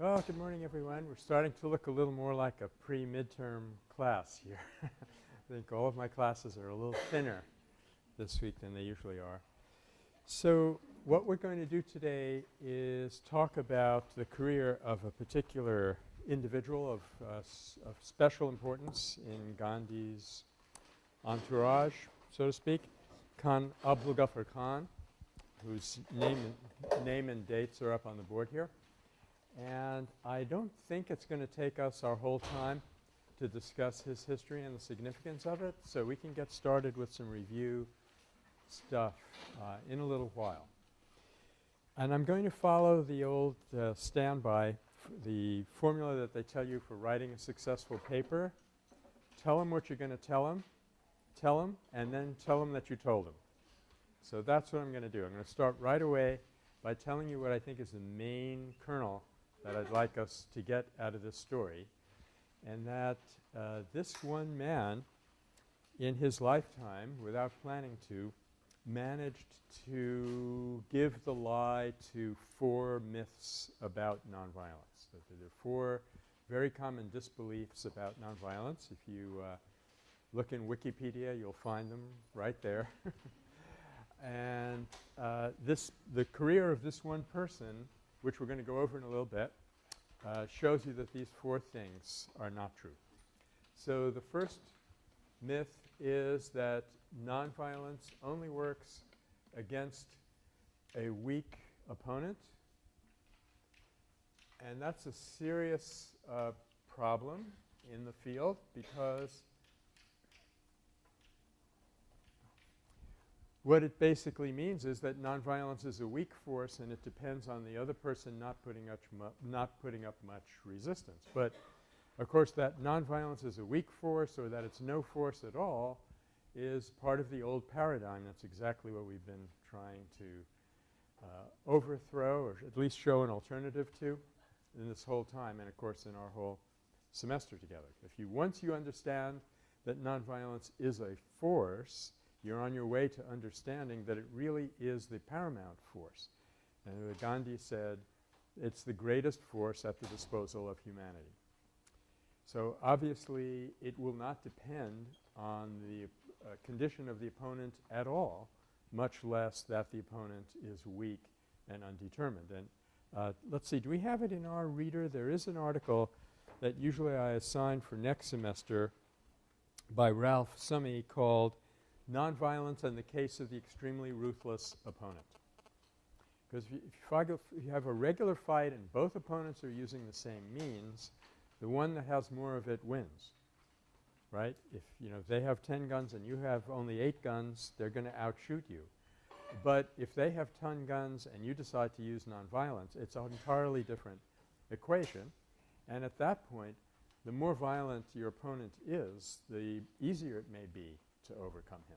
Well, good morning, everyone. We're starting to look a little more like a pre-midterm class here. I think all of my classes are a little thinner this week than they usually are. So what we're going to do today is talk about the career of a particular individual of, uh, of special importance in Gandhi's entourage, so to speak, Khan Abdul Ghaffar Khan, whose name name and dates are up on the board here. And I don't think it's going to take us our whole time to discuss his history and the significance of it. So we can get started with some review stuff uh, in a little while. And I'm going to follow the old uh, standby, the formula that they tell you for writing a successful paper. Tell them what you're going to tell them, tell them, and then tell them that you told them. So that's what I'm going to do. I'm going to start right away by telling you what I think is the main kernel that I'd like us to get out of this story, and that uh, this one man in his lifetime, without planning to, managed to give the lie to four myths about nonviolence. There are four very common disbeliefs about nonviolence. If you uh, look in Wikipedia, you'll find them right there. and uh, this the career of this one person which we're going to go over in a little bit, uh, shows you that these four things are not true. So the first myth is that nonviolence only works against a weak opponent. And that's a serious uh, problem in the field because What it basically means is that nonviolence is a weak force and it depends on the other person not putting, not putting up much resistance. But of course that nonviolence is a weak force or that it's no force at all is part of the old paradigm. That's exactly what we've been trying to uh, overthrow or at least show an alternative to in this whole time and of course in our whole semester together. If you once you understand that nonviolence is a force you're on your way to understanding that it really is the paramount force. And Gandhi said it's the greatest force at the disposal of humanity. So obviously it will not depend on the uh, condition of the opponent at all, much less that the opponent is weak and undetermined. And uh, let's see, do we have it in our reader? There is an article that usually I assign for next semester by Ralph Summy called nonviolence in the case of the extremely ruthless opponent. Because if, you, if you have a regular fight and both opponents are using the same means, the one that has more of it wins, right? If, you know, if they have 10 guns and you have only 8 guns, they're going to outshoot you. But if they have 10 guns and you decide to use nonviolence, it's an entirely different equation. And at that point, the more violent your opponent is, the easier it may be to overcome him.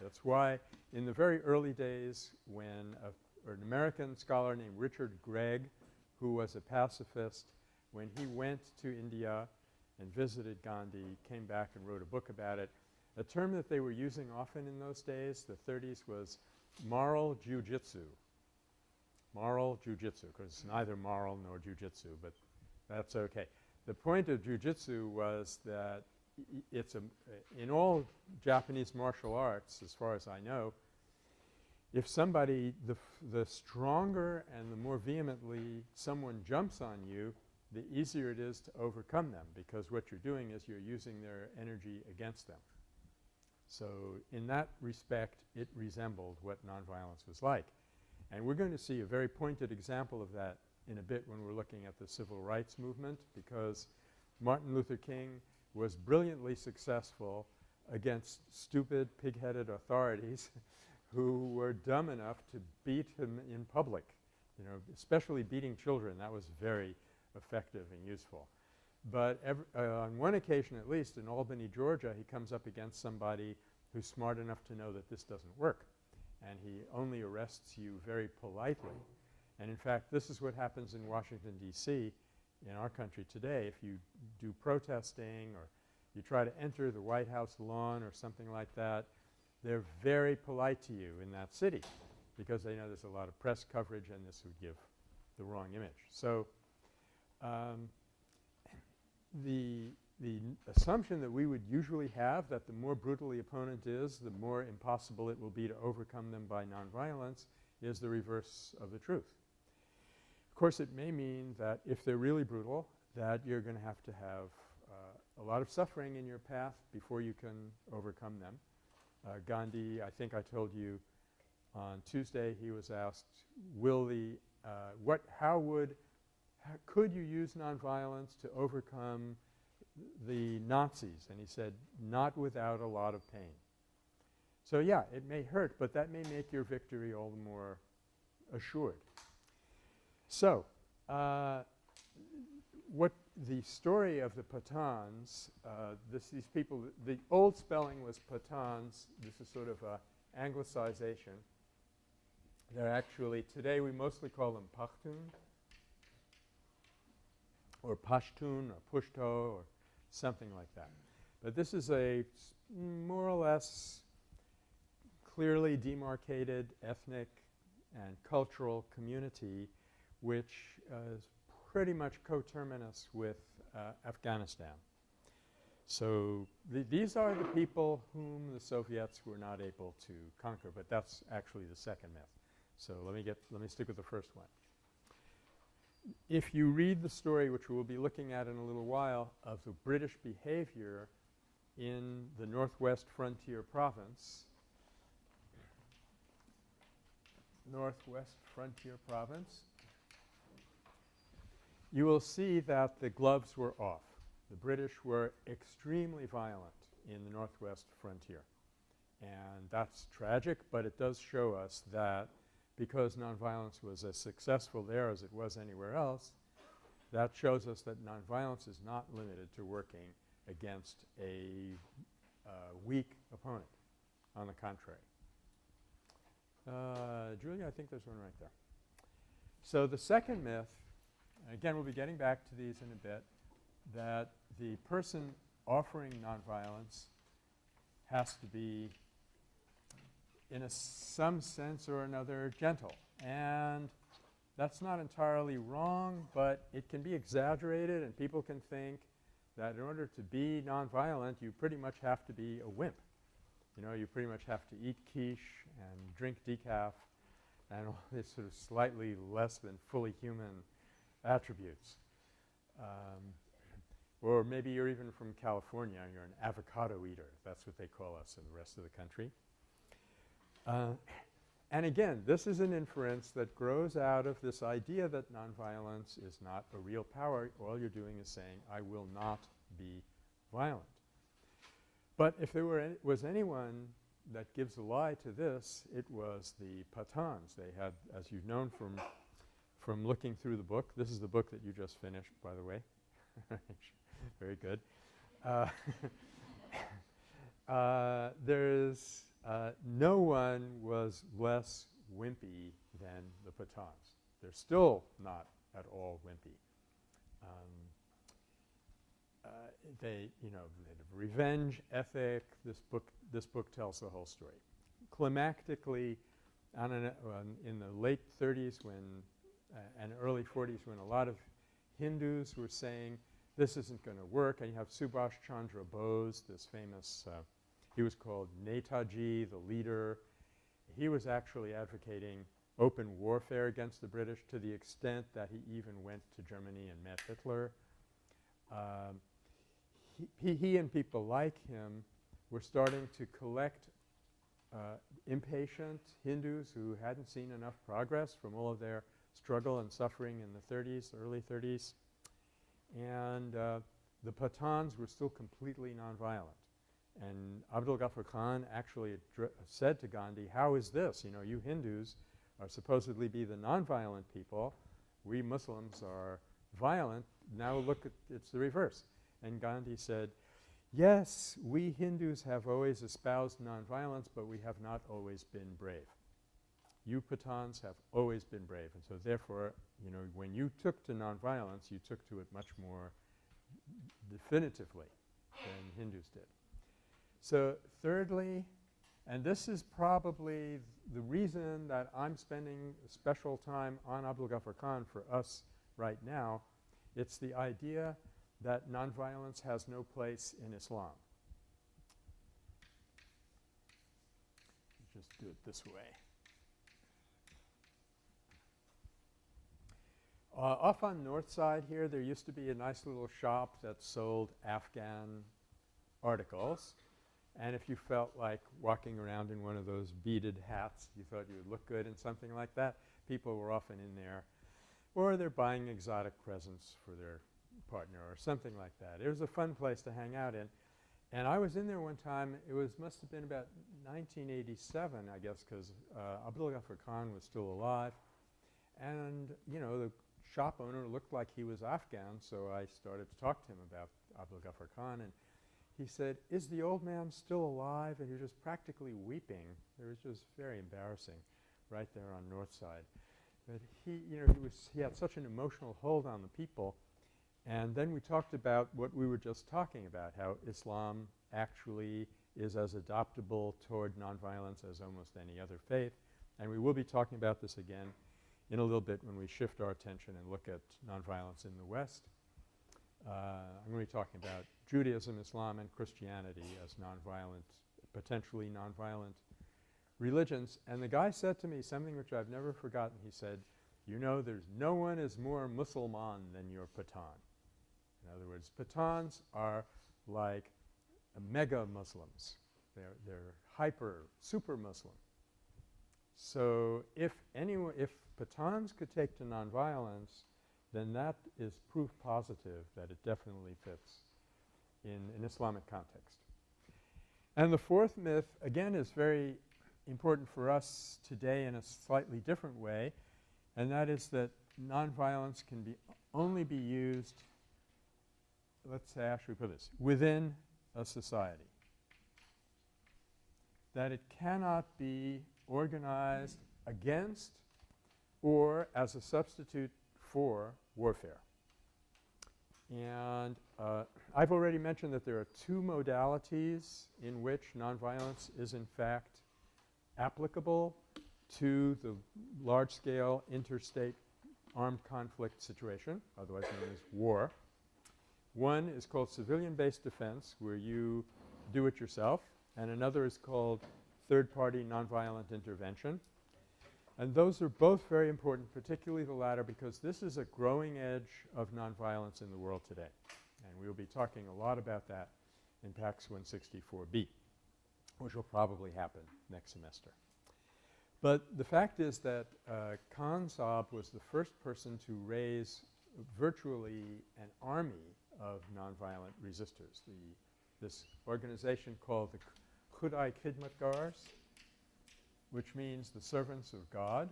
That's why in the very early days when a, an American scholar named Richard Gregg, who was a pacifist, when he went to India and visited Gandhi, came back and wrote a book about it. A term that they were using often in those days, the 30s, was moral jujitsu. Moral jujitsu, because it's neither moral nor jujitsu, but that's okay. The point of jujitsu was that it's a in all Japanese martial arts as far as I know if somebody the the stronger and the more vehemently someone jumps on you the easier it is to overcome them because what you're doing is you're using their energy against them. So in that respect it resembled what nonviolence was like. And we're going to see a very pointed example of that in a bit when we're looking at the civil rights movement because Martin Luther King was brilliantly successful against stupid, pig-headed authorities who were dumb enough to beat him in public, you know, especially beating children. That was very effective and useful. But uh, on one occasion at least in Albany, Georgia, he comes up against somebody who's smart enough to know that this doesn't work. And he only arrests you very politely. And in fact, this is what happens in Washington, D.C in our country today, if you do protesting or you try to enter the White House lawn or something like that, they're very polite to you in that city because they know there's a lot of press coverage and this would give the wrong image. So um, the the assumption that we would usually have that the more brutal the opponent is, the more impossible it will be to overcome them by nonviolence is the reverse of the truth. Of course, it may mean that if they're really brutal that you're going to have to have uh, a lot of suffering in your path before you can overcome them. Uh, Gandhi, I think I told you on Tuesday, he was asked, will the uh, what how would could you use nonviolence to overcome the Nazis? And he said, not without a lot of pain. So, yeah, it may hurt, but that may make your victory all the more assured. So, uh, what the story of the Pathans, uh, this, these people, the old spelling was Pathans. This is sort of a anglicization. They're actually, today we mostly call them Pashtun or Pashtun or Pushto or something like that. But this is a more or less clearly demarcated ethnic and cultural community which uh, is pretty much coterminous with uh, Afghanistan. So th these are the people whom the Soviets were not able to conquer, but that's actually the second myth. So let me get let me stick with the first one if you read the story, which we'll be looking at in a little while, of the British behavior in the northwest frontier province, northwest frontier province, you will see that the gloves were off. The British were extremely violent in the northwest frontier. And that's tragic, but it does show us that because nonviolence was as successful there as it was anywhere else, that shows us that nonviolence is not limited to working against a uh, weak opponent. On the contrary. Uh, Julia, I think there's one right there. So the second myth, again we'll be getting back to these in a bit, that the person offering nonviolence has to be in some sense or another gentle. And that's not entirely wrong, but it can be exaggerated and people can think that in order to be nonviolent you pretty much have to be a wimp. You know, you pretty much have to eat quiche and drink decaf and all this sort of slightly less than fully human attributes. Um, or maybe you're even from California and you're an avocado eater. That's what they call us in the rest of the country. Uh, and again, this is an inference that grows out of this idea that nonviolence is not a real power. All you're doing is saying, I will not be violent. But if there were was anyone that gives a lie to this, it was the Pathans. They had, as you've known from from looking through the book, this is the book that you just finished, by the way. Very good. Uh, uh, there's uh, no one was less wimpy than the Pathans. They're still not at all wimpy. Um, uh, they, you know, revenge ethic. This book, this book tells the whole story. Climactically, an, uh, in the late 30s when uh, and early 40s when a lot of Hindus were saying this isn't going to work, and you have Subhash Chandra Bose, this famous uh, he was called Netaji, the leader. He was actually advocating open warfare against the British to the extent that he even went to Germany and met Hitler. Um, he, he, and people like him were starting to collect uh, impatient Hindus who hadn't seen enough progress from all of their struggle and suffering in the 30s, early 30s. And uh, the Pathans were still completely nonviolent. And Abdul Ghaffar Khan actually said to Gandhi, how is this? You know, you Hindus are supposedly be the nonviolent people. We Muslims are violent. Now look at it's the reverse. And Gandhi said, yes, we Hindus have always espoused nonviolence, but we have not always been brave. You Pathans have always been brave. And so therefore, you know, when you took to nonviolence, you took to it much more definitively than Hindus did. So thirdly, and this is probably the reason that I'm spending special time on Abdul Ghaffar Khan for us right now, It's the idea that nonviolence has no place in Islam. Just do it this way. Uh, off on north side here, there used to be a nice little shop that sold Afghan articles. And if you felt like walking around in one of those beaded hats, you thought you would look good in something like that, people were often in there. Or they're buying exotic presents for their partner or something like that. It was a fun place to hang out in. And I was in there one time. It was must have been about 1987, I guess, because uh, Abdul Ghaffar Khan was still alive. And, you know, the shop owner looked like he was Afghan, so I started to talk to him about Abdul Ghaffar Khan. And he said, is the old man still alive? And he was just practically weeping. It was just very embarrassing right there on North Side. But he, you know, he was he had such an emotional hold on the people and then we talked about what we were just talking about, how Islam actually is as adoptable toward nonviolence as almost any other faith. And we will be talking about this again in a little bit when we shift our attention and look at nonviolence in the West. Uh, I'm going to be talking about Judaism, Islam, and Christianity as nonviolent, potentially nonviolent religions. And the guy said to me something which I've never forgotten. He said, you know, there's no one is more Musliman than your Pathan. In other words, Pathans are like mega Muslims. They're, they're hyper, super Muslim. So if anyone, if Pathans could take to nonviolence, then that is proof positive that it definitely fits in an Islamic context. And the fourth myth, again, is very important for us today in a slightly different way, and that is that nonviolence can be only be used let's say, how should we put this, within a society. That it cannot be organized against or as a substitute for warfare. And uh, I've already mentioned that there are two modalities in which nonviolence is in fact applicable to the large-scale interstate armed conflict situation, otherwise known as war. One is called civilian-based defense where you do it yourself and another is called third-party nonviolent intervention. And those are both very important, particularly the latter because this is a growing edge of nonviolence in the world today. And we will be talking a lot about that in PAX 164B, which will probably happen next semester. But the fact is that uh, Khan Saab was the first person to raise virtually an army of nonviolent resistors. The, this organization called the Khudai Khidmatgars, which means the servants of God.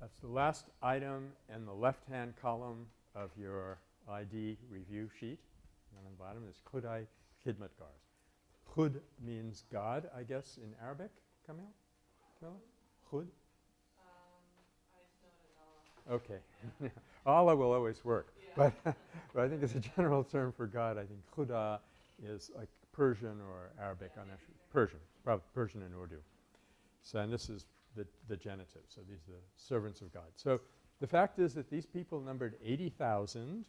That's the last item in the left-hand column of your ID review sheet. And on the bottom is Khudai Khidmatgars. Khud means God, I guess, in Arabic. Kamil? Kamil? Khud? Okay. Allah will always work. But, but I think it's a general term for God. I think Khuda is like Persian or Arabic. I'm not sure. Persian, probably Persian and Urdu. So and this is the, the genitive. So these are the servants of God. So the fact is that these people numbered 80,000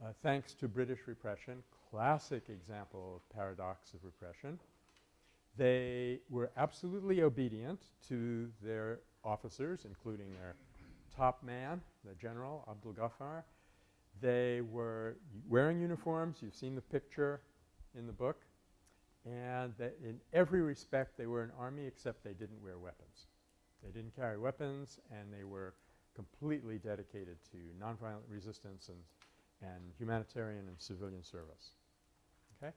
uh, thanks to British repression, classic example of paradox of repression. They were absolutely obedient to their officers, including their top man, the general, Abdul Ghaffar. They were wearing uniforms. You've seen the picture in the book. And in every respect, they were an army except they didn't wear weapons. They didn't carry weapons, and they were completely dedicated to nonviolent resistance and, and humanitarian and civilian service. Okay?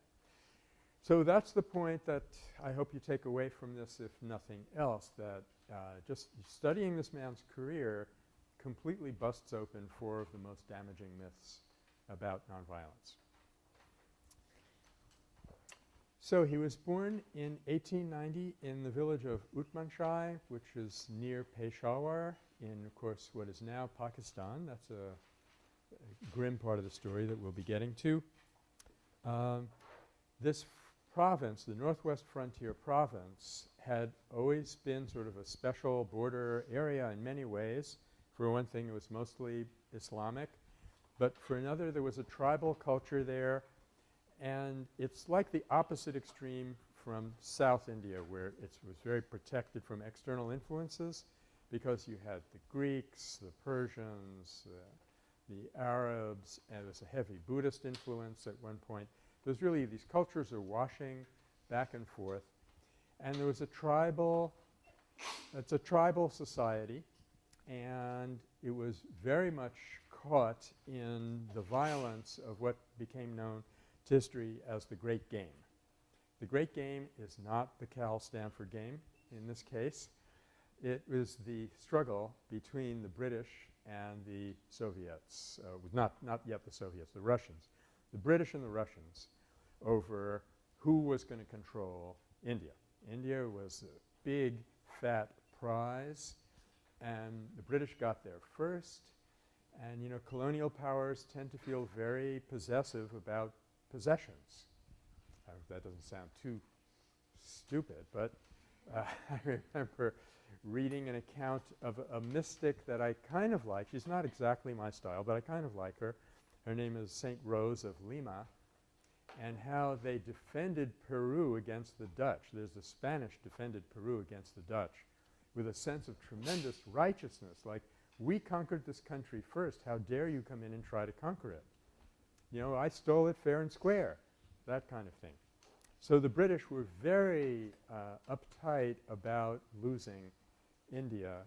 So that's the point that I hope you take away from this, if nothing else, that uh, just studying this man's career completely busts open four of the most damaging myths about nonviolence. So he was born in 1890 in the village of Utmanzai, which is near Peshawar in, of course, what is now Pakistan. That's a, a grim part of the story that we'll be getting to. Um, this province, the Northwest Frontier Province, had always been sort of a special border area in many ways. For one thing, it was mostly Islamic. But for another, there was a tribal culture there. And it's like the opposite extreme from South India where it was very protected from external influences because you had the Greeks, the Persians, uh, the Arabs, and was a heavy Buddhist influence at one point. There's really these cultures are washing back and forth. And there was a tribal – it's a tribal society and it was very much caught in the violence of what became known to history as the Great Game. The Great Game is not the Cal Stanford game in this case. It was the struggle between the British and the Soviets uh, – not, not yet the Soviets, the Russians. The British and the Russians over who was going to control India. India was a big, fat prize and the British got there first. And, you know, colonial powers tend to feel very possessive about possessions. Uh, that doesn't sound too stupid, but uh, I remember reading an account of a, a mystic that I kind of like. She's not exactly my style, but I kind of like her. Her name is St. Rose of Lima and how they defended Peru against the Dutch. There's the Spanish defended Peru against the Dutch with a sense of tremendous righteousness like we conquered this country first. How dare you come in and try to conquer it? You know, I stole it fair and square, that kind of thing. So the British were very uh, uptight about losing India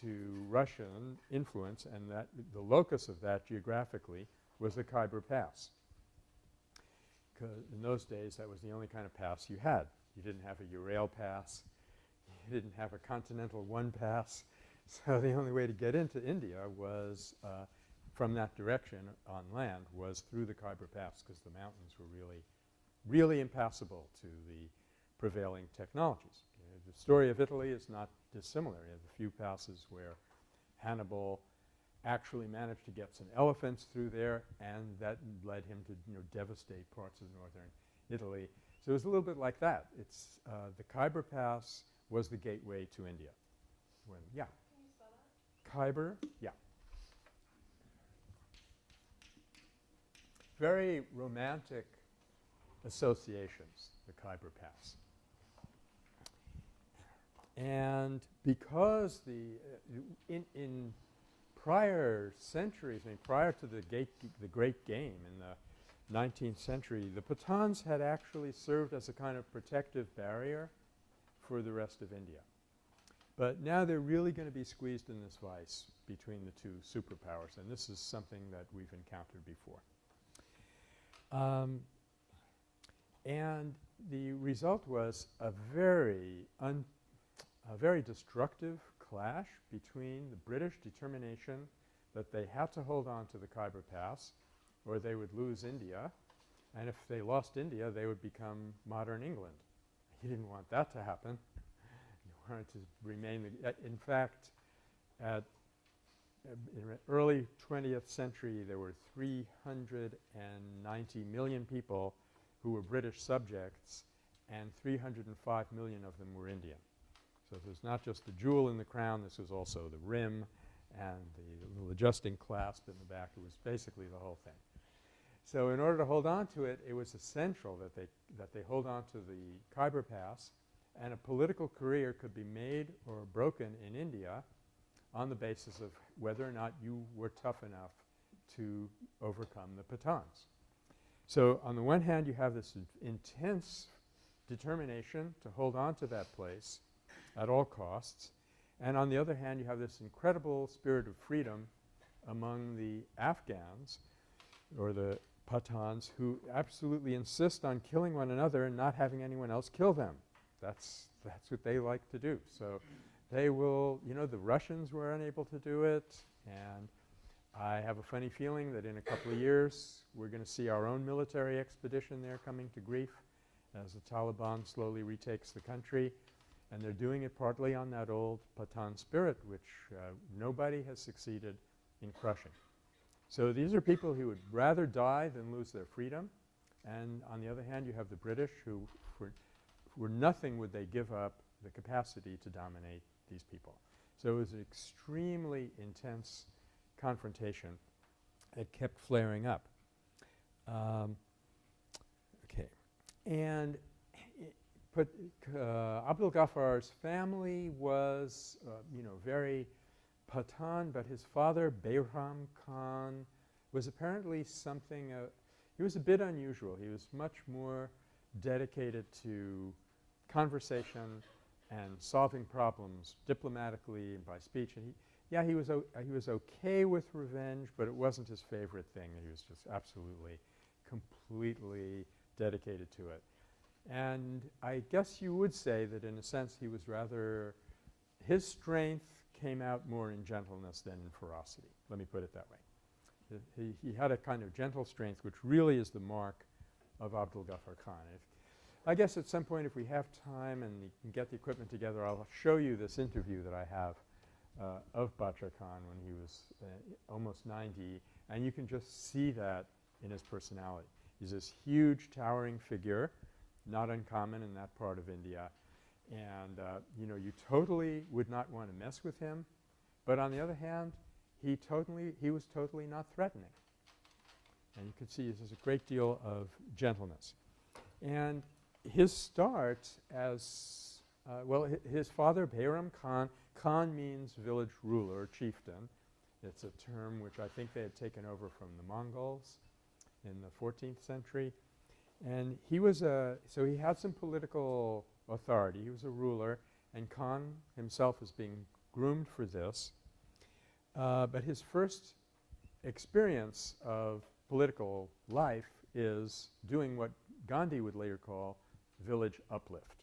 to Russian influence and that the locus of that geographically was the Khyber Pass because in those days that was the only kind of pass you had. You didn't have a Ural pass. You didn't have a Continental One pass. So the only way to get into India was uh, from that direction on land was through the Khyber Pass because the mountains were really, really impassable to the prevailing technologies. The story of Italy is not dissimilar. You have a few passes where Hannibal actually managed to get some elephants through there and that led him to, you know, devastate parts of northern Italy. So it was a little bit like that. It's uh, the Khyber Pass was the gateway to India. When, yeah. Khyber, yeah. Very romantic associations, the Khyber Pass. And because the uh, in, in prior centuries, I mean prior to the, gate, the Great Game in the 19th century, the Pathans had actually served as a kind of protective barrier for the rest of India. But now they're really going to be squeezed in this vice between the two superpowers and this is something that we've encountered before. Um, and the result was a very a very destructive clash between the British determination that they had to hold on to the Khyber Pass or they would lose India and if they lost India they would become modern England. He didn't want that to happen. He wanted to remain uh, in fact at uh, in early 20th century there were 390 million people who were British subjects and 305 million of them were Indian. So it was not just the jewel in the crown, this was also the rim and the little adjusting clasp in the back. It was basically the whole thing. So in order to hold on to it, it was essential that they, that they hold on to the Khyber Pass and a political career could be made or broken in India on the basis of whether or not you were tough enough to overcome the Pathans. So on the one hand, you have this intense determination to hold on to that place at all costs. And on the other hand, you have this incredible spirit of freedom among the Afghans or the Pathans who absolutely insist on killing one another and not having anyone else kill them. That's, that's what they like to do. So they will – you know, the Russians were unable to do it and I have a funny feeling that in a couple of years we're going to see our own military expedition there coming to grief as the Taliban slowly retakes the country. And they're doing it partly on that old Pathan spirit which uh, nobody has succeeded in crushing. So these are people who would rather die than lose their freedom. And on the other hand, you have the British who for, for nothing would they give up the capacity to dominate these people. So it was an extremely intense confrontation that kept flaring up. Um, okay. And uh, Abdul Ghaffar's family was, uh, you know, very Pathan, but his father, Behram Khan, was apparently something uh, he was a bit unusual. He was much more dedicated to conversation and solving problems diplomatically and by speech. And he, yeah, he was, he was okay with revenge, but it wasn't his favorite thing. He was just absolutely, completely dedicated to it. And I guess you would say that in a sense he was rather – his strength came out more in gentleness than in ferocity. Let me put it that way. He, he had a kind of gentle strength which really is the mark of Abdul Ghaffar Khan. If I guess at some point if we have time and can get the equipment together, I'll show you this interview that I have uh, of Bacha Khan when he was uh, almost 90 and you can just see that in his personality. He's this huge towering figure, not uncommon in that part of India. And uh, you know, you totally would not want to mess with him. But on the other hand, he totally he was totally not threatening. And you can see there's a great deal of gentleness. And his start as uh, well his father Behram Khan Khan means village ruler chieftain. It's a term which I think they had taken over from the Mongols in the 14th century. And he was a – so he had some political authority. He was a ruler and Khan himself was being groomed for this. Uh, but his first experience of political life is doing what Gandhi would later call village uplift.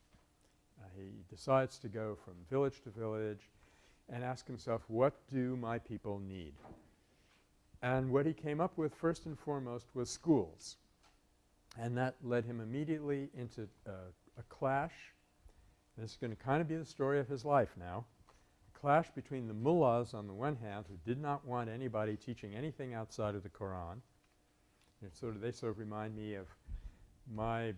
Uh, he decides to go from village to village and ask himself, what do my people need? And what he came up with first and foremost was schools. And that led him immediately into uh, a clash. This is going to kind of be the story of his life now A clash between the mullahs on the one hand who did not want anybody teaching anything outside of the Quran. sort of they sort of remind me of my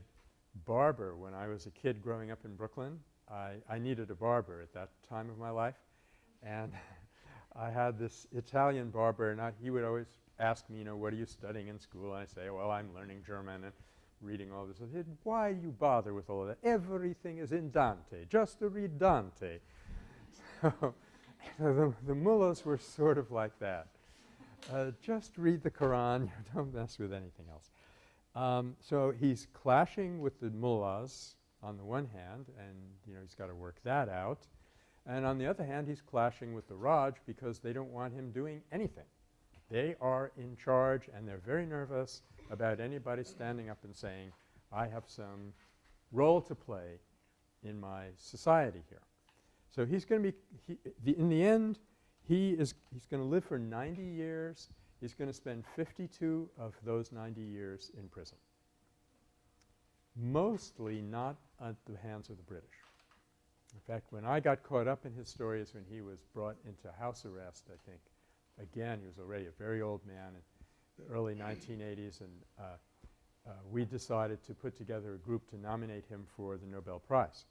barber when I was a kid growing up in Brooklyn. I, I needed a barber at that time of my life. And I had this Italian barber and I, he would always ask me, you know, what are you studying in school? And I say, well, I'm learning German and reading all this. Said, why do you bother with all of that? Everything is in Dante. Just to read Dante. So the, the mullahs were sort of like that. Uh, just read the Quran, don't mess with anything else. Um, so he's clashing with the mullahs on the one hand and you know he's got to work that out. And on the other hand he's clashing with the Raj because they don't want him doing anything. They are in charge and they're very nervous about anybody standing up and saying, I have some role to play in my society here. So he's going to be he, in the end he is he's going to live for 90 years. He's going to spend 52 of those 90 years in prison. Mostly not at the hands of the British. In fact, when I got caught up in his story is when he was brought into house arrest, I think. Again, he was already a very old man in the early 1980s and uh, uh, we decided to put together a group to nominate him for the Nobel Prize.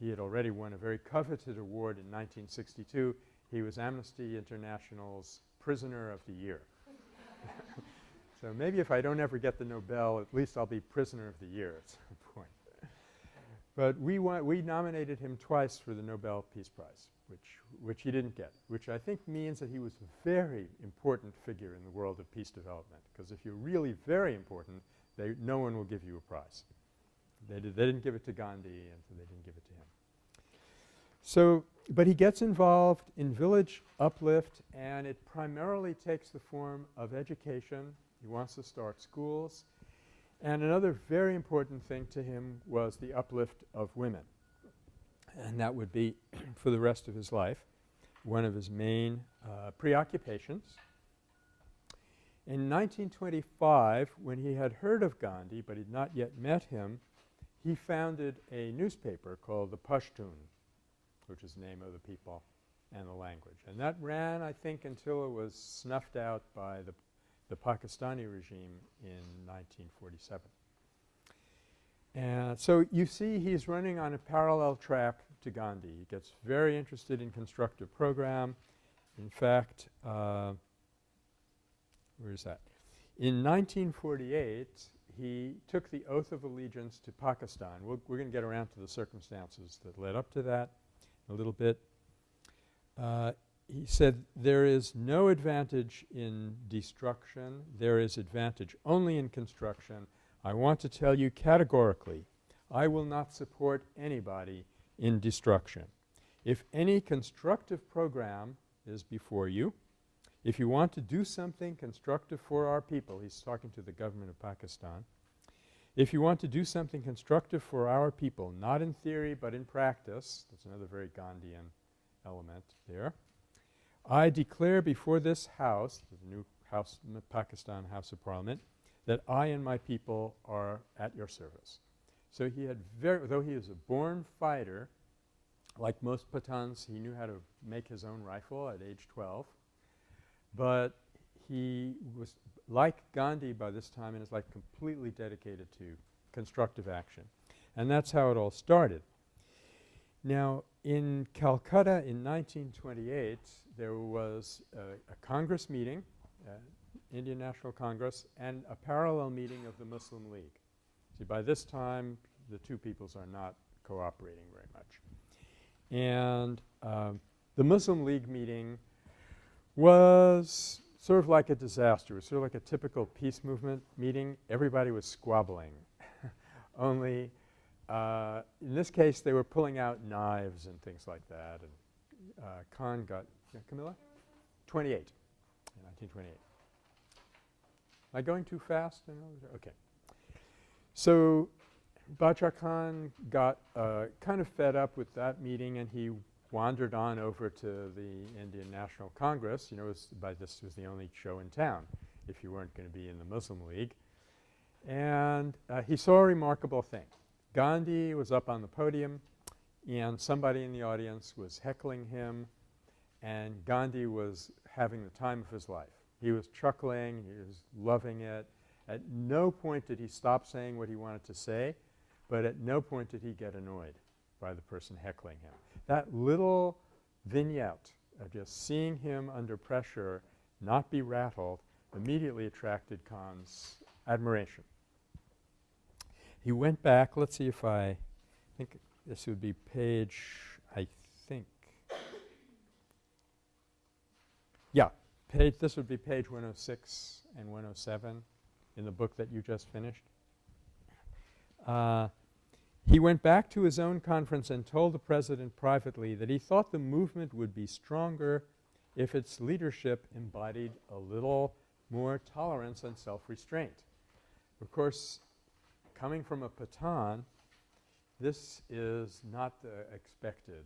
He had already won a very coveted award in 1962. He was Amnesty International's Prisoner of the Year. so maybe if I don't ever get the Nobel, at least I'll be Prisoner of the Year at some point. But we we nominated him twice for the Nobel Peace Prize, which which he didn't get, which I think means that he was a very important figure in the world of peace development. Because if you're really very important, they no one will give you a prize. They, did, they didn't give it to Gandhi and so they didn't give it to him. So, but he gets involved in village uplift and it primarily takes the form of education. He wants to start schools. And another very important thing to him was the uplift of women. And that would be for the rest of his life one of his main uh, preoccupations. In 1925, when he had heard of Gandhi but had not yet met him, he founded a newspaper called the Pashtun which is the name of the people and the language. And that ran, I think, until it was snuffed out by the, the Pakistani regime in 1947. And so you see he's running on a parallel track to Gandhi. He gets very interested in constructive program. In fact, uh, where is that? In 1948, he took the oath of allegiance to Pakistan. we we are going to get around to the circumstances that led up to that a little bit. Uh, he said there is no advantage in destruction. There is advantage only in construction. I want to tell you categorically, I will not support anybody in destruction. If any constructive program is before you, if you want to do something constructive for our people, he's talking to the government of Pakistan, if you want to do something constructive for our people, not in theory but in practice, that's another very Gandhian element there, I declare before this House, the new House, Pakistan House of Parliament, that I and my people are at your service. So he had very, though he was a born fighter, like most Pathans, he knew how to make his own rifle at age 12. But he was like Gandhi by this time in his life completely dedicated to constructive action. And that's how it all started. Now in Calcutta in 1928 there was a, a Congress meeting, uh, Indian National Congress, and a parallel meeting of the Muslim League. See by this time the two peoples are not cooperating very much. And um, the Muslim League meeting was sort of like a disaster. It was sort of like a typical peace movement meeting. Everybody was squabbling. Only uh, in this case they were pulling out knives and things like that. And uh, Khan got Camilla? 28 in 1928. Am I going too fast? Okay. So Bacha Khan got uh, kind of fed up with that meeting and he wandered on over to the Indian National Congress. You know, was by this was the only show in town if you weren't going to be in the Muslim League. And uh, he saw a remarkable thing. Gandhi was up on the podium and somebody in the audience was heckling him and Gandhi was having the time of his life. He was chuckling, he was loving it. At no point did he stop saying what he wanted to say, but at no point did he get annoyed by the person heckling him. That little vignette of just seeing him under pressure not be rattled immediately attracted Khan's admiration. He went back. Let's see if I think this would be page, I think. Yeah, page, this would be page 106 and 107 in the book that you just finished. Uh, he went back to his own conference and told the president privately that he thought the movement would be stronger if its leadership embodied a little more tolerance and self-restraint. Of course, coming from a Pathan, this is not the expected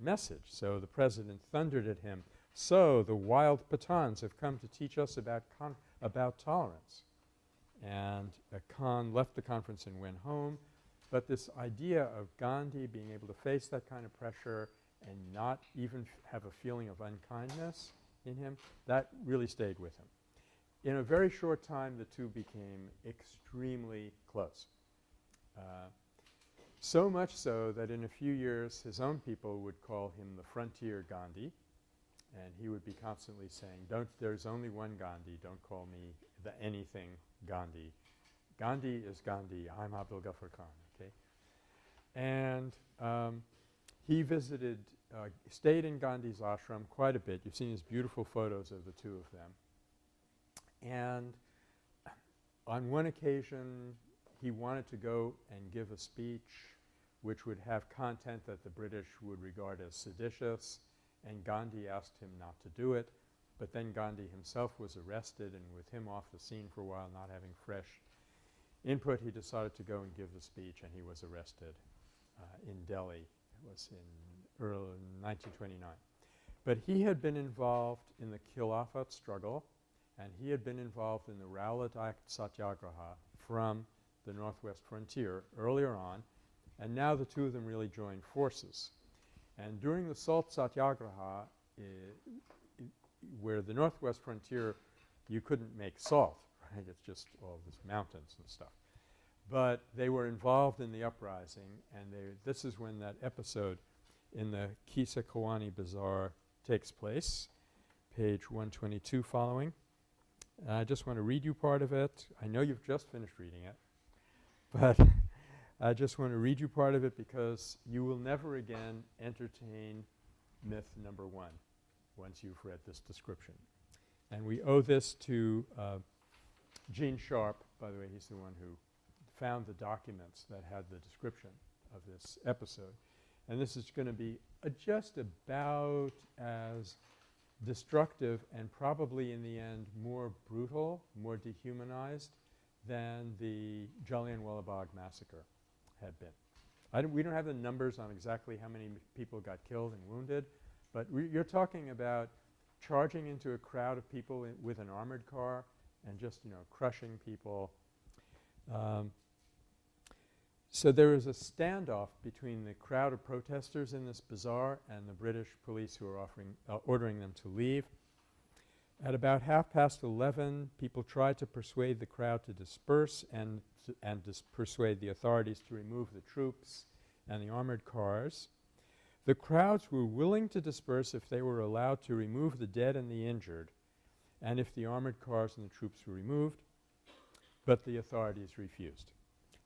message. So the president thundered at him, so the wild Pathans have come to teach us about, about tolerance. And uh, Khan left the conference and went home. But this idea of Gandhi being able to face that kind of pressure and not even have a feeling of unkindness in him, that really stayed with him. In a very short time, the two became extremely close. Uh, so much so that in a few years his own people would call him the frontier Gandhi and he would be constantly saying, don't – there's only one Gandhi, don't call me the anything Gandhi. Gandhi is Gandhi, I'm Abdul Ghaffar Khan. And um, he visited uh, stayed in Gandhi's ashram quite a bit. You've seen his beautiful photos of the two of them. And on one occasion, he wanted to go and give a speech which would have content that the British would regard as seditious, and Gandhi asked him not to do it. But then Gandhi himself was arrested, and with him off the scene for a while, not having fresh input, he decided to go and give the speech, and he was arrested uh, in Delhi. It was in early 1929. But he had been involved in the Khilafat struggle and he had been involved in the Rowlatt Act Satyagraha from the northwest frontier earlier on and now the two of them really joined forces. And during the Salt Satyagraha eh, where the northwest frontier you couldn't make salt, right? It's just all these mountains and stuff. But they were involved in the uprising and they this is when that episode in the Qissa Khwani Bazaar takes place, page 122 following. And I just want to read you part of it. I know you've just finished reading it, but I just want to read you part of it because you will never again entertain myth number one once you've read this description. And we owe this to uh, Gene Sharp, by the way, he's the one who found the documents that had the description of this episode. And this is going to be uh, just about as destructive and probably in the end more brutal, more dehumanized than the Jallianwala Bagh massacre had been. Don't we don't have the numbers on exactly how many people got killed and wounded, but you're talking about charging into a crowd of people with an armored car and just, you know, crushing people. Um, so there is a standoff between the crowd of protesters in this bazaar and the British police who are offering uh, ordering them to leave. At about half past 11, people tried to persuade the crowd to disperse and and to persuade the authorities to remove the troops and the armored cars. The crowds were willing to disperse if they were allowed to remove the dead and the injured and if the armored cars and the troops were removed, but the authorities refused.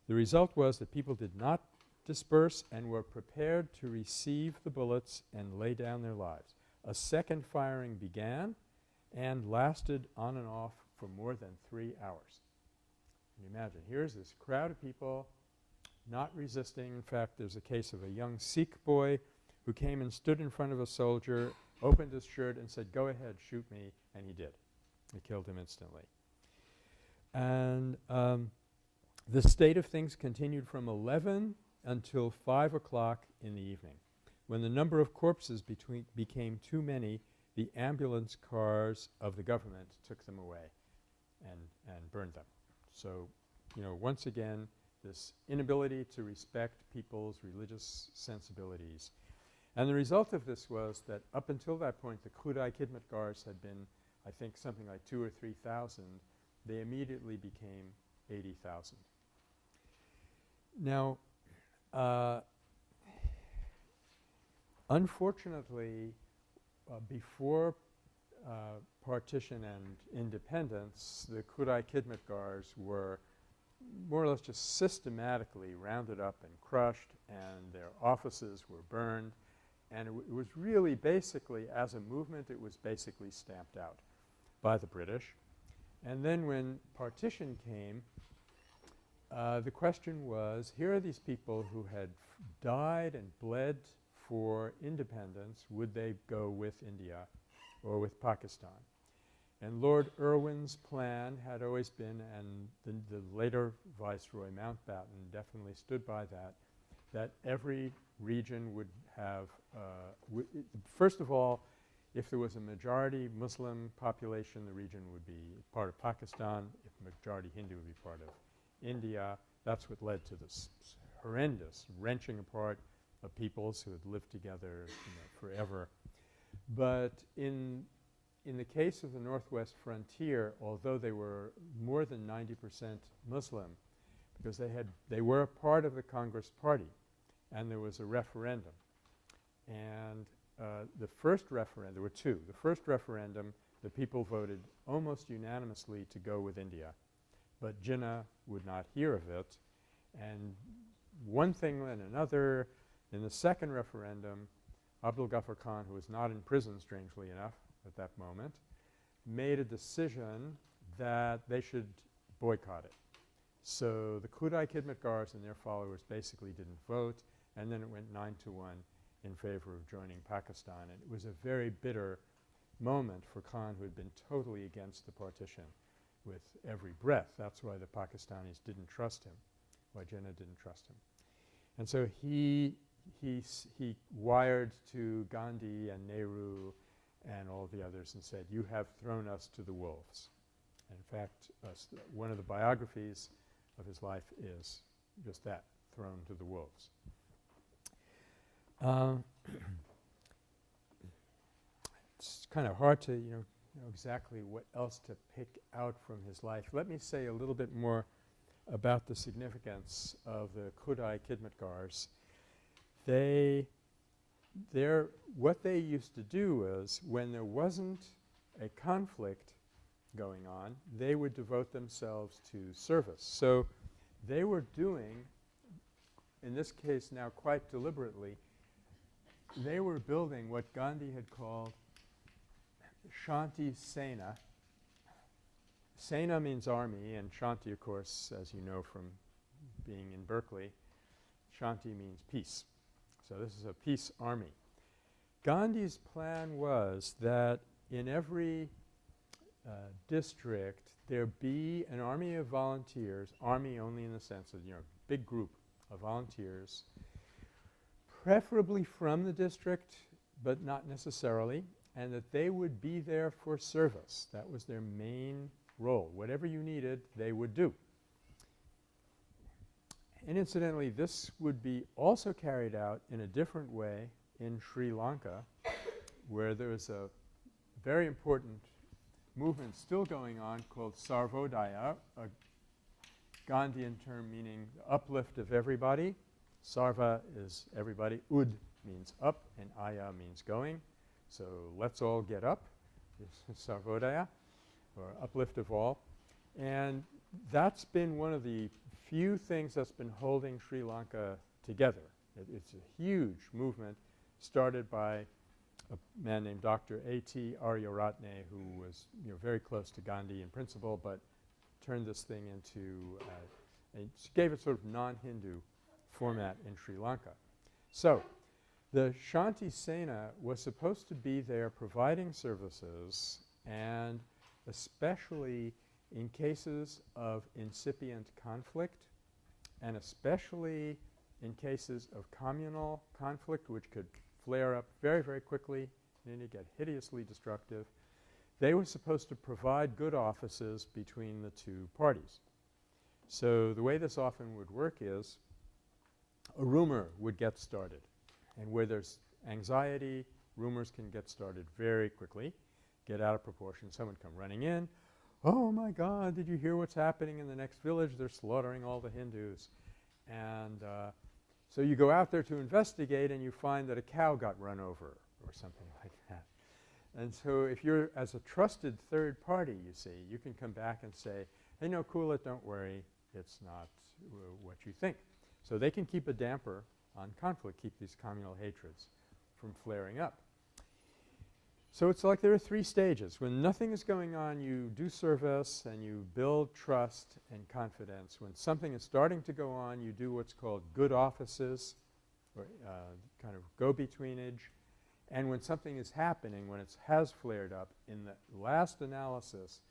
The result was that people did not disperse and were prepared to receive the bullets and lay down their lives. A second firing began and lasted on and off for more than three hours. Can imagine? Here's this crowd of people not resisting. In fact, there's a case of a young Sikh boy who came and stood in front of a soldier, opened his shirt and said, go ahead, shoot me, and he did. He killed him instantly. And um, the state of things continued from 11 until 5 o'clock in the evening. When the number of corpses between became too many, the ambulance cars of the government took them away and, and burned them. So, you know, once again, this inability to respect people's religious sensibilities. And the result of this was that up until that point, the Khudai Khidmatgars had been, I think, something like two or 3,000. They immediately became 80,000. Now, uh, unfortunately, uh, before uh, partition and independence, the Khudai Khidmatgars were more or less just systematically rounded up and crushed and their offices were burned. And it, it was really basically, as a movement, it was basically stamped out by the British. And then when partition came, uh, the question was, here are these people who had died and bled for independence. Would they go with India or with Pakistan? And Lord Irwin's plan had always been, and the, the later Viceroy Mountbatten definitely stood by that, that every region would have uh, first of all, if there was a majority Muslim population, the region would be part of Pakistan. If majority Hindu would be part of India. That's what led to this horrendous wrenching apart of peoples who had lived together you know, forever. But in in the case of the Northwest frontier, although they were more than 90 percent Muslim, because they had they were a part of the Congress Party, and there was a referendum. And uh, the first referendum, there were two. The first referendum, the people voted almost unanimously to go with India. But Jinnah would not hear of it. And one thing and another, in the second referendum, Abdul Ghaffar Khan, who was not in prison, strangely enough, at that moment, made a decision that they should boycott it. So the Khudai Khidmatgars and their followers basically didn't vote, and then it went 9 to 1 in favor of joining Pakistan. And it was a very bitter moment for Khan, who had been totally against the partition with every breath. That's why the Pakistanis didn't trust him, why Jinnah didn't trust him. And so he, he, he wired to Gandhi and Nehru and all the others and said, you have thrown us to the wolves. And in fact, uh, one of the biographies of his life is just that, thrown to the wolves. Uh, it's kind of hard to, you know, know exactly what else to pick out from his life. Let me say a little bit more about the significance of the Khudai Khidmatgars. They there what they used to do is when there wasn't a conflict going on, they would devote themselves to service. So they were doing, in this case now quite deliberately, they were building what Gandhi had called Shanti Sena. Sena means army and Shanti of course as you know from being in Berkeley, Shanti means peace. So this is a peace army. Gandhi's plan was that in every uh, district there be an army of volunteers, army only in the sense of, you know, a big group of volunteers, preferably from the district but not necessarily, and that they would be there for service. That was their main role. Whatever you needed, they would do. And incidentally, this would be also carried out in a different way in Sri Lanka where there is a very important movement still going on called Sarvodaya, a Gandhian term meaning uplift of everybody. Sarva is everybody. Ud means up and aya means going. So let's all get up, Sarvodaya, or uplift of all. And that's been one of the few things that's been holding Sri Lanka together. It, it's a huge movement started by a man named Dr. A.T. Ariyaratne who was you know very close to Gandhi in principle but turned this thing into uh, gave it sort of non-Hindu format in Sri Lanka. So the Shanti Sena was supposed to be there providing services and especially in cases of incipient conflict and especially in cases of communal conflict which could flare up very, very quickly and then get hideously destructive. They were supposed to provide good offices between the two parties. So the way this often would work is a rumor would get started and where there's anxiety, rumors can get started very quickly, get out of proportion. Someone come running in, oh my God, did you hear what's happening in the next village? They're slaughtering all the Hindus. And uh, so you go out there to investigate and you find that a cow got run over or something like that. And so if you're as a trusted third party, you see, you can come back and say, hey, no, cool it, don't worry, it's not what you think. So they can keep a damper on conflict, keep these communal hatreds from flaring up. So it's like there are three stages. When nothing is going on, you do service and you build trust and confidence. When something is starting to go on, you do what's called good offices or uh, kind of go-betweenage. And when something is happening, when it has flared up, in the last analysis,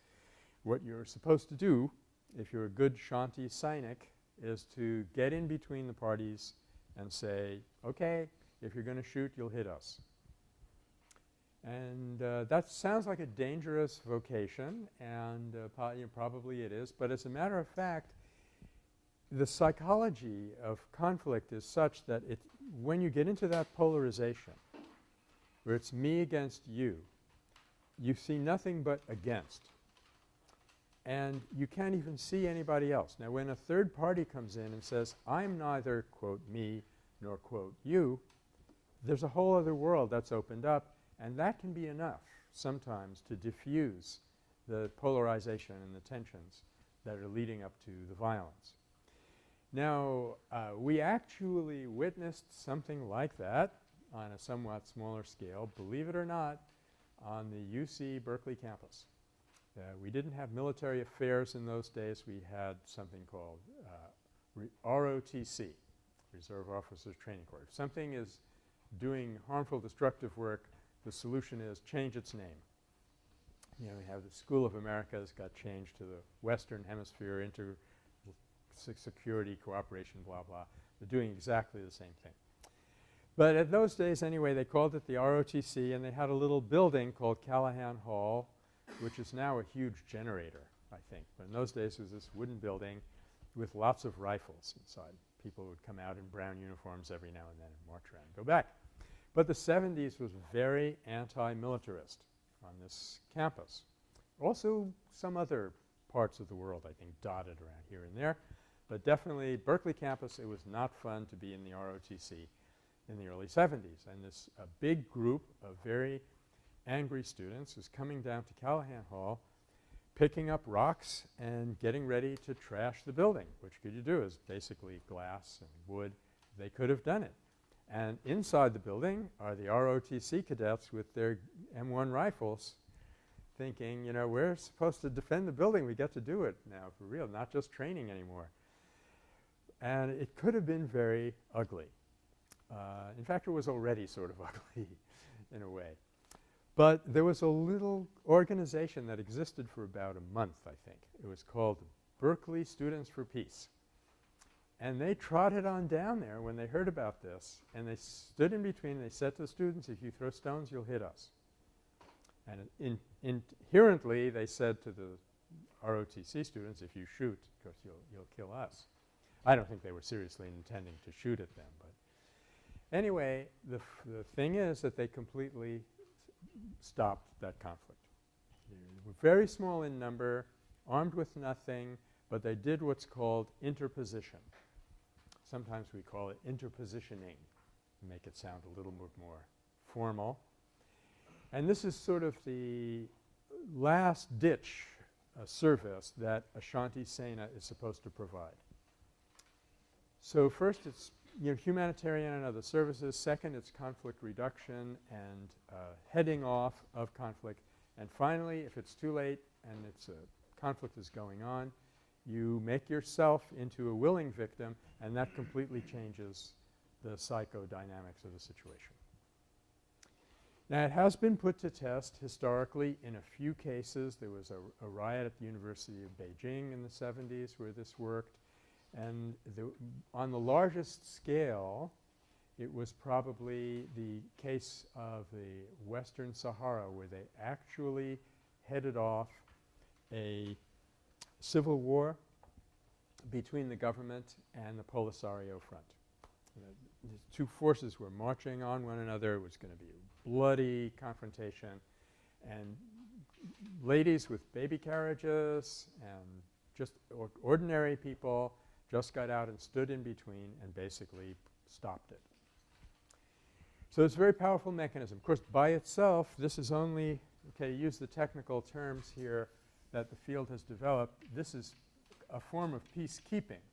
what you're supposed to do, if you're a good Shanti Sainik, is to get in between the parties and say, okay, if you're going to shoot, you'll hit us. And uh, that sounds like a dangerous vocation and uh, you know, probably it is, but as a matter of fact, the psychology of conflict is such that it when you get into that polarization where it's me against you, you see nothing but against. And you can't even see anybody else. Now when a third party comes in and says, I'm neither, quote, me nor, quote, you, there's a whole other world that's opened up and that can be enough sometimes to diffuse the polarization and the tensions that are leading up to the violence. Now, uh, we actually witnessed something like that on a somewhat smaller scale, believe it or not, on the UC Berkeley campus. Uh, we didn't have military affairs in those days. We had something called uh, ROTC, Reserve Officers Training Corps. If something is doing harmful, destructive work, the solution is change its name. You know, we have the School of Americas got changed to the Western Hemisphere Inter Security Cooperation blah blah. They're doing exactly the same thing. But at those days anyway they called it the ROTC and they had a little building called Callaghan Hall which is now a huge generator I think. But in those days it was this wooden building with lots of rifles inside. People would come out in brown uniforms every now and then and march around and go back. But the 70s was very anti-militarist on this campus. Also some other parts of the world I think dotted around here and there. But definitely Berkeley campus, it was not fun to be in the ROTC. in the early 70s. And this a big group of very angry students was coming down to Callaghan Hall picking up rocks and getting ready to trash the building, which could you do is basically glass and wood. They could have done it. And inside the building are the ROTC cadets with their M1 rifles thinking, you know, we're supposed to defend the building. We get to do it now for real, not just training anymore. And it could have been very ugly. Uh, in fact, it was already sort of ugly in a way. But there was a little organization that existed for about a month, I think. It was called Berkeley Students for Peace. And they trotted on down there when they heard about this, and they stood in between. They said to the students, if you throw stones, you'll hit us. And in inherently, they said to the ROTC students, if you shoot, of course, you'll, you'll kill us. I don't think they were seriously intending to shoot at them. But anyway, the, the thing is that they completely stopped that conflict. They were very small in number, armed with nothing, but they did what's called interposition. Sometimes we call it interpositioning, to make it sound a little bit more formal. And this is sort of the last ditch uh, service that a Shanti Sena is supposed to provide. So first it's you know, humanitarian and other services. Second, it's conflict reduction and uh, heading off of conflict. And finally, if it's too late and it's a conflict is going on, you make yourself into a willing victim and that completely changes the psychodynamics of the situation. Now, it has been put to test historically in a few cases. There was a, a riot at the University of Beijing in the 70s where this worked. And the on the largest scale, it was probably the case of the Western Sahara where they actually headed off a civil war between the government and the Polisario Front. The two forces were marching on one another. It was going to be a bloody confrontation. And ladies with baby carriages and just or ordinary people just got out and stood in between and basically stopped it. So it's a very powerful mechanism. Of course, by itself, this is only – okay, use the technical terms here that the field has developed. This is a form of peacekeeping,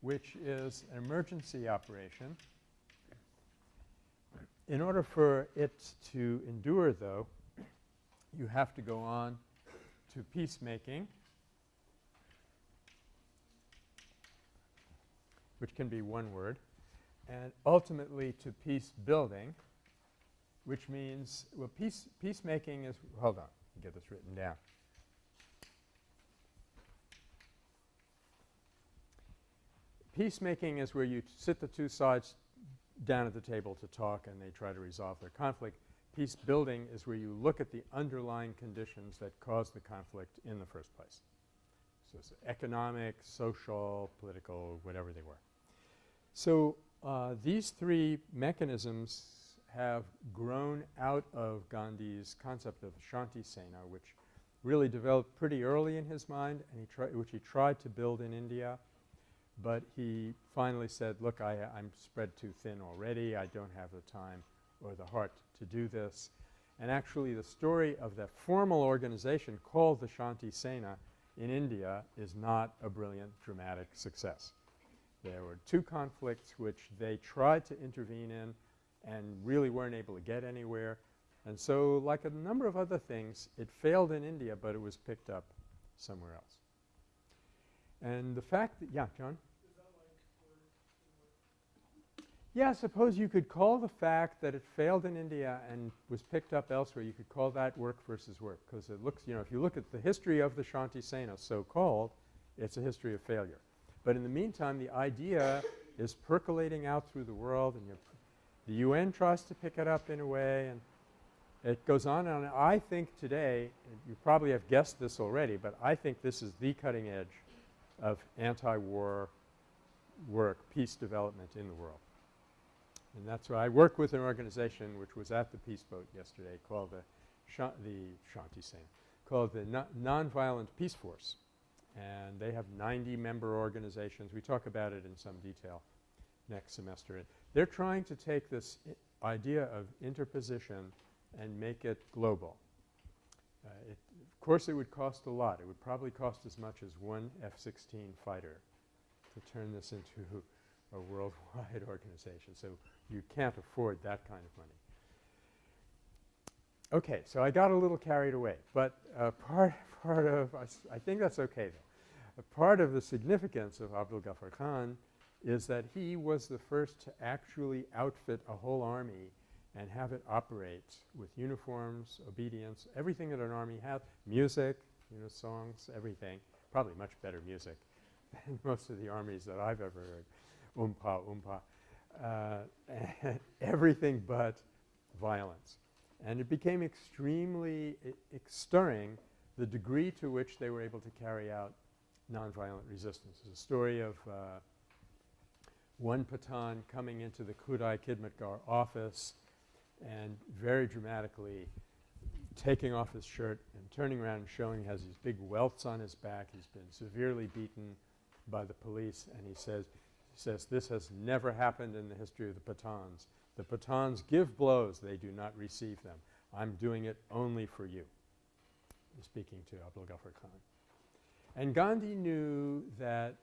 which is an emergency operation. In order for it to endure, though, you have to go on to peacemaking which can be one word, and ultimately to peace building, which means well peace peacemaking is hold on, get this written down. Peacemaking is where you sit the two sides down at the table to talk and they try to resolve their conflict. Peace building is where you look at the underlying conditions that caused the conflict in the first place. So it's economic, social, political, whatever they were. So uh, these three mechanisms have grown out of Gandhi's concept of Shanti Sena, which really developed pretty early in his mind and he which he tried to build in India. But he finally said, look, I, I'm spread too thin already. I don't have the time or the heart to do this. And actually the story of that formal organization called the Shanti Sena in India is not a brilliant dramatic success. There were two conflicts which they tried to intervene in and really weren't able to get anywhere. And so like a number of other things, it failed in India, but it was picked up somewhere else. And the fact that – yeah, John? Yeah, suppose you could call the fact that it failed in India and was picked up elsewhere, you could call that work versus work because it looks – you know, if you look at the history of the Shanti Sena so-called, it's a history of failure. But in the meantime, the idea is percolating out through the world and the UN tries to pick it up in a way and it goes on and on. I think today, you probably have guessed this already, but I think this is the cutting edge of anti-war work, peace development in the world. And that's why I work with an organization which was at the Peace Boat yesterday called the, the Shanti Sena, called the no Nonviolent Peace Force and they have 90 member organizations. We talk about it in some detail next semester. They're trying to take this idea of interposition and make it global. Uh, it, course, it would cost a lot. It would probably cost as much as one F-16 fighter to turn this into a worldwide organization. So you can't afford that kind of money. Okay, so I got a little carried away, but uh, part part of I think that's okay though. A part of the significance of Abdul Ghaffar Khan is that he was the first to actually outfit a whole army and have it operate with uniforms, obedience, everything that an army has, music, you know, songs, everything, probably much better music than most of the armies that I've ever heard, oompa, oompa, uh, everything but violence. And it became extremely stirring the degree to which they were able to carry out nonviolent resistance. There's a story of uh, one Pathan coming into the Khudai Khidmatgar office and very dramatically taking off his shirt and turning around and showing he has these big welts on his back. He's been severely beaten by the police and he says, he says, this has never happened in the history of the Pathans. The Pathans give blows, they do not receive them. I'm doing it only for you. Speaking to Abdul Ghaffar Khan. And Gandhi knew that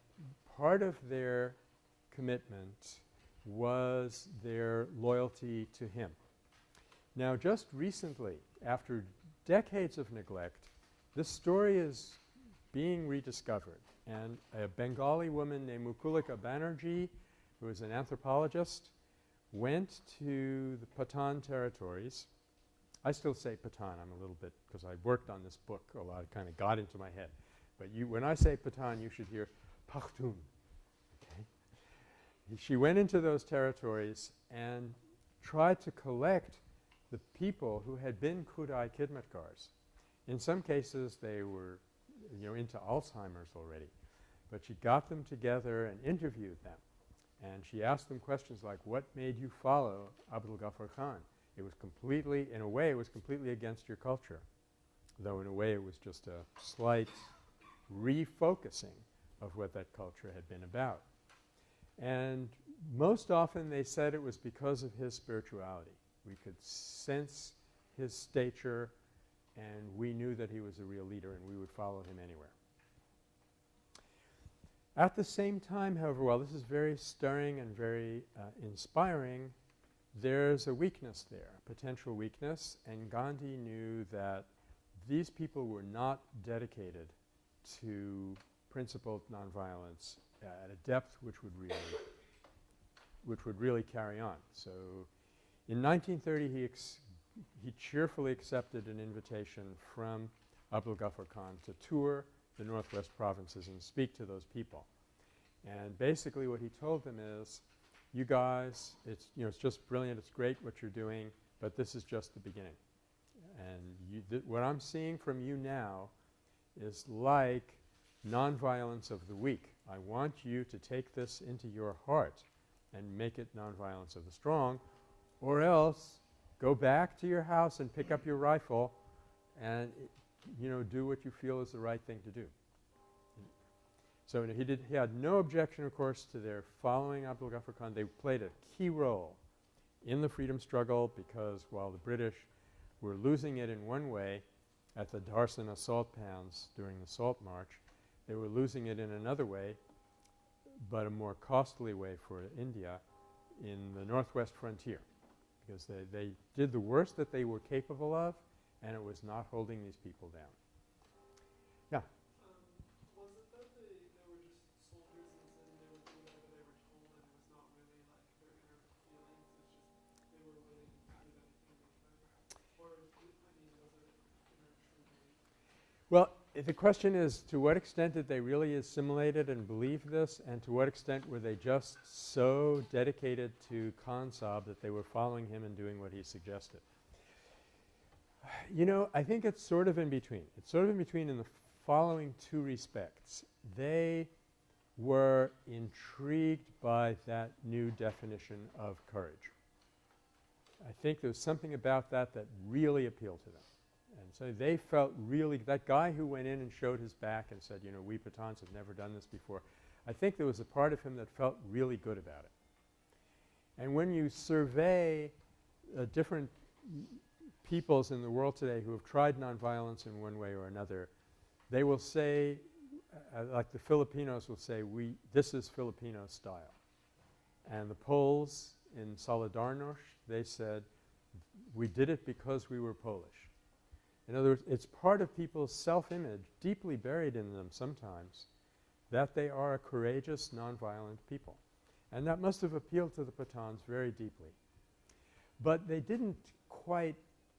part of their commitment was their loyalty to him. Now just recently, after decades of neglect, this story is being rediscovered. And a Bengali woman named Mukulika Banerjee, who is an anthropologist, went to the Pathan territories. I still say Pathan. I'm a little bit – because I worked on this book a lot. It kind of got into my head. But you – when I say Pathan, you should hear Pakhtun. Okay? She went into those territories and tried to collect the people who had been Khudai Khidmatgars. In some cases, they were, you know, into Alzheimer's already. But she got them together and interviewed them. And she asked them questions like, what made you follow Abdul Ghaffar Khan? It was completely, in a way, it was completely against your culture, though in a way it was just a slight refocusing of what that culture had been about. And most often they said it was because of his spirituality. We could sense his stature and we knew that he was a real leader and we would follow him anywhere. At the same time, however, while this is very stirring and very uh, inspiring, there's a weakness there, potential weakness, and Gandhi knew that these people were not dedicated to principled nonviolence uh, at a depth which would really which would really carry on. So in 1930, he, he cheerfully accepted an invitation from Abdul Ghaffar Khan to tour the northwest provinces and speak to those people. And basically what he told them is, you guys, it's, you know, it's just brilliant, it's great what you're doing, but this is just the beginning. And what I'm seeing from you now is like nonviolence of the weak. I want you to take this into your heart and make it nonviolence of the strong or else go back to your house and pick up your rifle and, you know, do what you feel is the right thing to do. So he did he had no objection of course to their following Abdul Ghaffar Khan. They played a key role in the freedom struggle because while the British were losing it in one way at the Dharsana salt pans during the Salt March, they were losing it in another way, but a more costly way for India in the northwest frontier because they, they did the worst that they were capable of and it was not holding these people down. The question is to what extent did they really assimilate it and believe this and to what extent were they just so dedicated to Khan Sahib that they were following him and doing what he suggested. You know, I think it's sort of in between. It's sort of in between in the following two respects. They were intrigued by that new definition of courage. I think there was something about that that really appealed to them. So they felt really – that guy who went in and showed his back and said, you know, we Pathans have never done this before, I think there was a part of him that felt really good about it. And when you survey uh, different peoples in the world today who have tried nonviolence in one way or another, they will say, uh, like the Filipinos will say, we this is Filipino style. And the Poles in Solidarność, they said, we did it because we were Polish. In other words, it's part of people's self-image, deeply buried in them sometimes, that they are a courageous, nonviolent people. And that must have appealed to the Pathans very deeply. But they didn't quite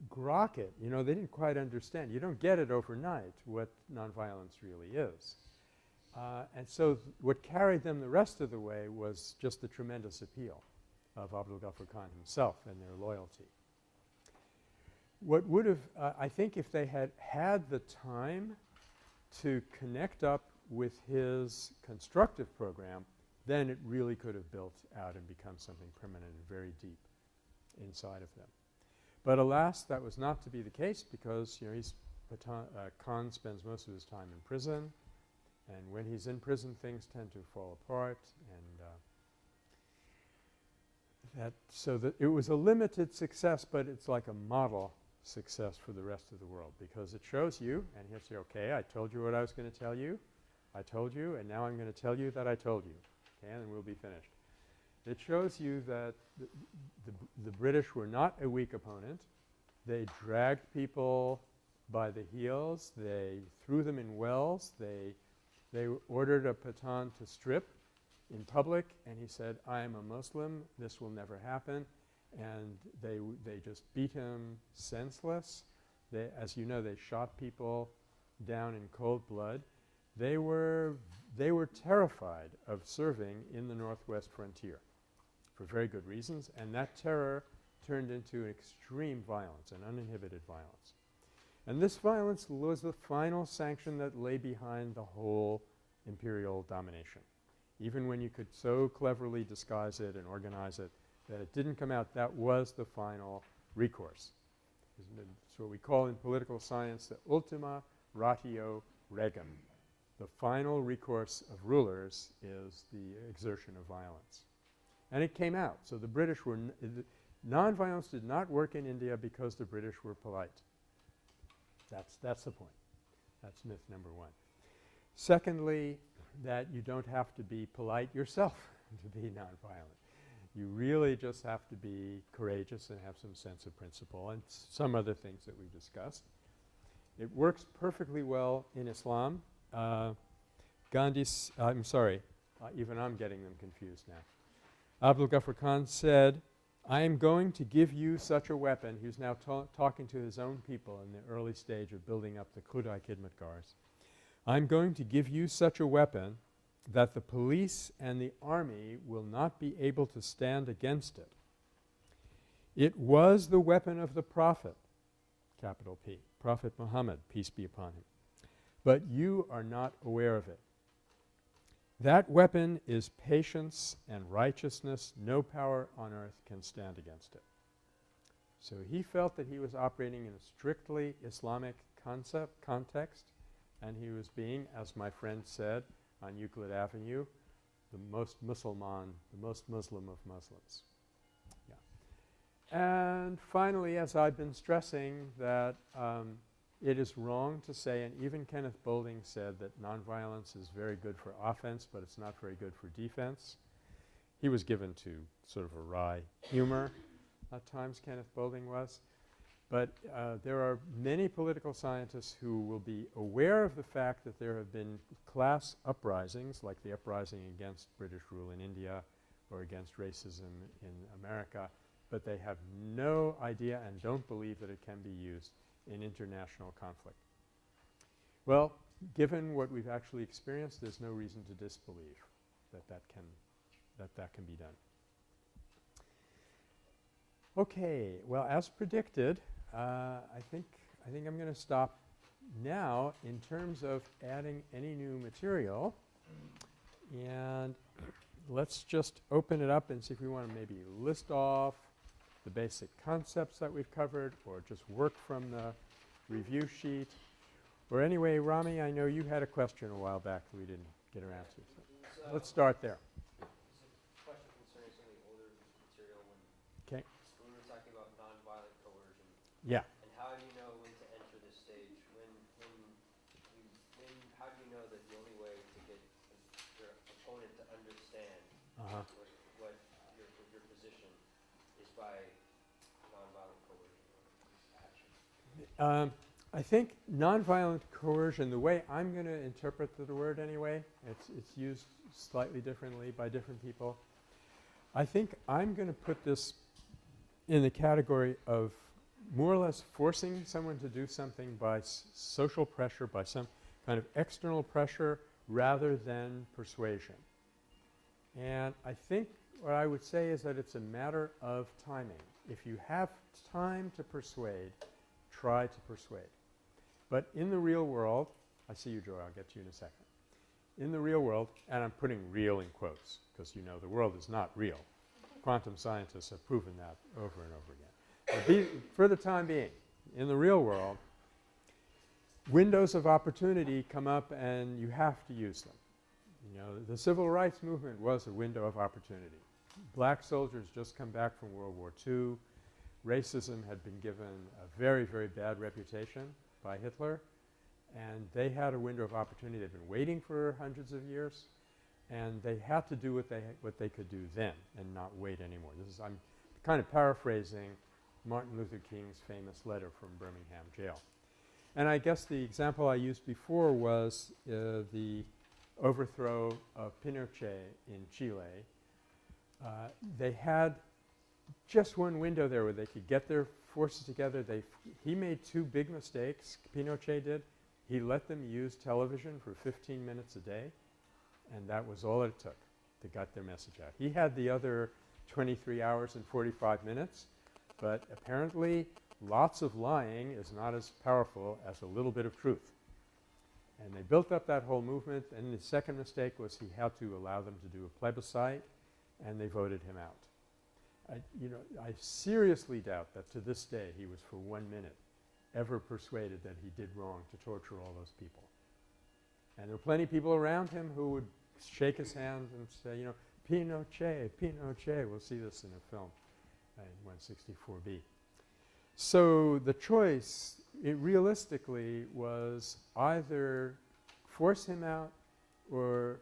grok it. You know, they didn't quite understand. You don't get it overnight what nonviolence really is. Uh, and so what carried them the rest of the way was just the tremendous appeal of Abdul Ghaffar Khan himself and their loyalty. What would have uh, I think if they had had the time to connect up with his constructive program, then it really could have built out and become something permanent and very deep inside of them. But alas, that was not to be the case because, you know, he's uh, Khan spends most of his time in prison. And when he's in prison, things tend to fall apart. And uh, that so that it was a limited success, but it's like a model success for the rest of the world because it shows you, and he'll say, okay, I told you what I was going to tell you. I told you, and now I'm going to tell you that I told you. Okay, and we'll be finished. It shows you that the, the, the British were not a weak opponent. They dragged people by the heels. They threw them in wells. They they ordered a Pathan to strip in public and he said, I am a Muslim, this will never happen. And they, they just beat him senseless. They, as you know, they shot people down in cold blood. They were, they were terrified of serving in the northwest frontier for very good reasons and that terror turned into an extreme violence and uninhibited violence. And this violence was the final sanction that lay behind the whole imperial domination. Even when you could so cleverly disguise it and organize it that it didn't come out, that was the final recourse. It's what we call in political science the ultima ratio regum. The final recourse of rulers is the exertion of violence. And it came out. So the British were nonviolence did not work in India because the British were polite. That's, that's the point. That's myth number one. Secondly, that you don't have to be polite yourself to be nonviolent. You really just have to be courageous and have some sense of principle and some other things that we've discussed. It works perfectly well in Islam. Uh, Gandhi's – I'm sorry, uh, even I'm getting them confused now. Abdul Ghaffar Khan said, I am going to give you such a weapon. He was now ta talking to his own people in the early stage of building up the Khudai Khidmatgars. I'm going to give you such a weapon that the police and the army will not be able to stand against it. It was the weapon of the Prophet, capital P, Prophet Muhammad, peace be upon him. But you are not aware of it. That weapon is patience and righteousness. No power on earth can stand against it. So he felt that he was operating in a strictly Islamic concept, context, and he was being, as my friend said on Euclid Avenue, the most Musliman, the most Muslim of Muslims. Yeah. And finally, as I've been stressing, that um, it is wrong to say, and even Kenneth Boulding said that nonviolence is very good for offense, but it's not very good for defense. He was given to sort of a wry humor at times, Kenneth Boulding was. But uh, there are many political scientists who will be aware of the fact that there have been class uprisings like the uprising against British rule in India or against racism in America, but they have no idea and don't believe that it can be used in international conflict. Well, given what we've actually experienced, there's no reason to disbelieve that that can, that that can be done. Okay. Well, as predicted, uh, I think I think I'm going to stop now in terms of adding any new material. And let's just open it up and see if we want to maybe list off the basic concepts that we've covered or just work from the review sheet. Or anyway, Rami, I know you had a question a while back that we didn't get around to. So let's start there. Yeah. And how do you know when to enter this stage? When, when, you, when, how do you know that the only way to get your opponent to understand Uh-huh. what, what your, your position is by nonviolent coercion or action? Um, I think nonviolent coercion, the way I'm going to interpret the word anyway, it's, it's used slightly differently by different people. I think I'm going to put this in the category of more or less forcing someone to do something by social pressure, by some kind of external pressure rather than persuasion. And I think what I would say is that it's a matter of timing. If you have time to persuade, try to persuade. But in the real world, I see you, Joy, I'll get to you in a second. In the real world, and I'm putting real in quotes because you know the world is not real. Quantum scientists have proven that over and over again. The, for the time being, in the real world, windows of opportunity come up and you have to use them. You know, the civil rights movement was a window of opportunity. Black soldiers just come back from World War II. Racism had been given a very, very bad reputation by Hitler, and they had a window of opportunity. They'd been waiting for hundreds of years, and they had to do what they what they could do then and not wait anymore. This is I'm kind of paraphrasing Martin Luther King's famous letter from Birmingham jail. And I guess the example I used before was uh, the overthrow of Pinochet in Chile. Uh, they had just one window there where they could get their forces together. They he made two big mistakes, Pinochet did. He let them use television for 15 minutes a day, and that was all it took to get their message out. He had the other 23 hours and 45 minutes, but apparently lots of lying is not as powerful as a little bit of truth. And they built up that whole movement, and the second mistake was he had to allow them to do a plebiscite, and they voted him out. I, you know, I seriously doubt that to this day he was for one minute ever persuaded that he did wrong to torture all those people. And there were plenty of people around him who would shake his hand and say, you know, Pinochet, Pinochet. We'll see this in a film in 164B. So the choice, realistically was either force him out or,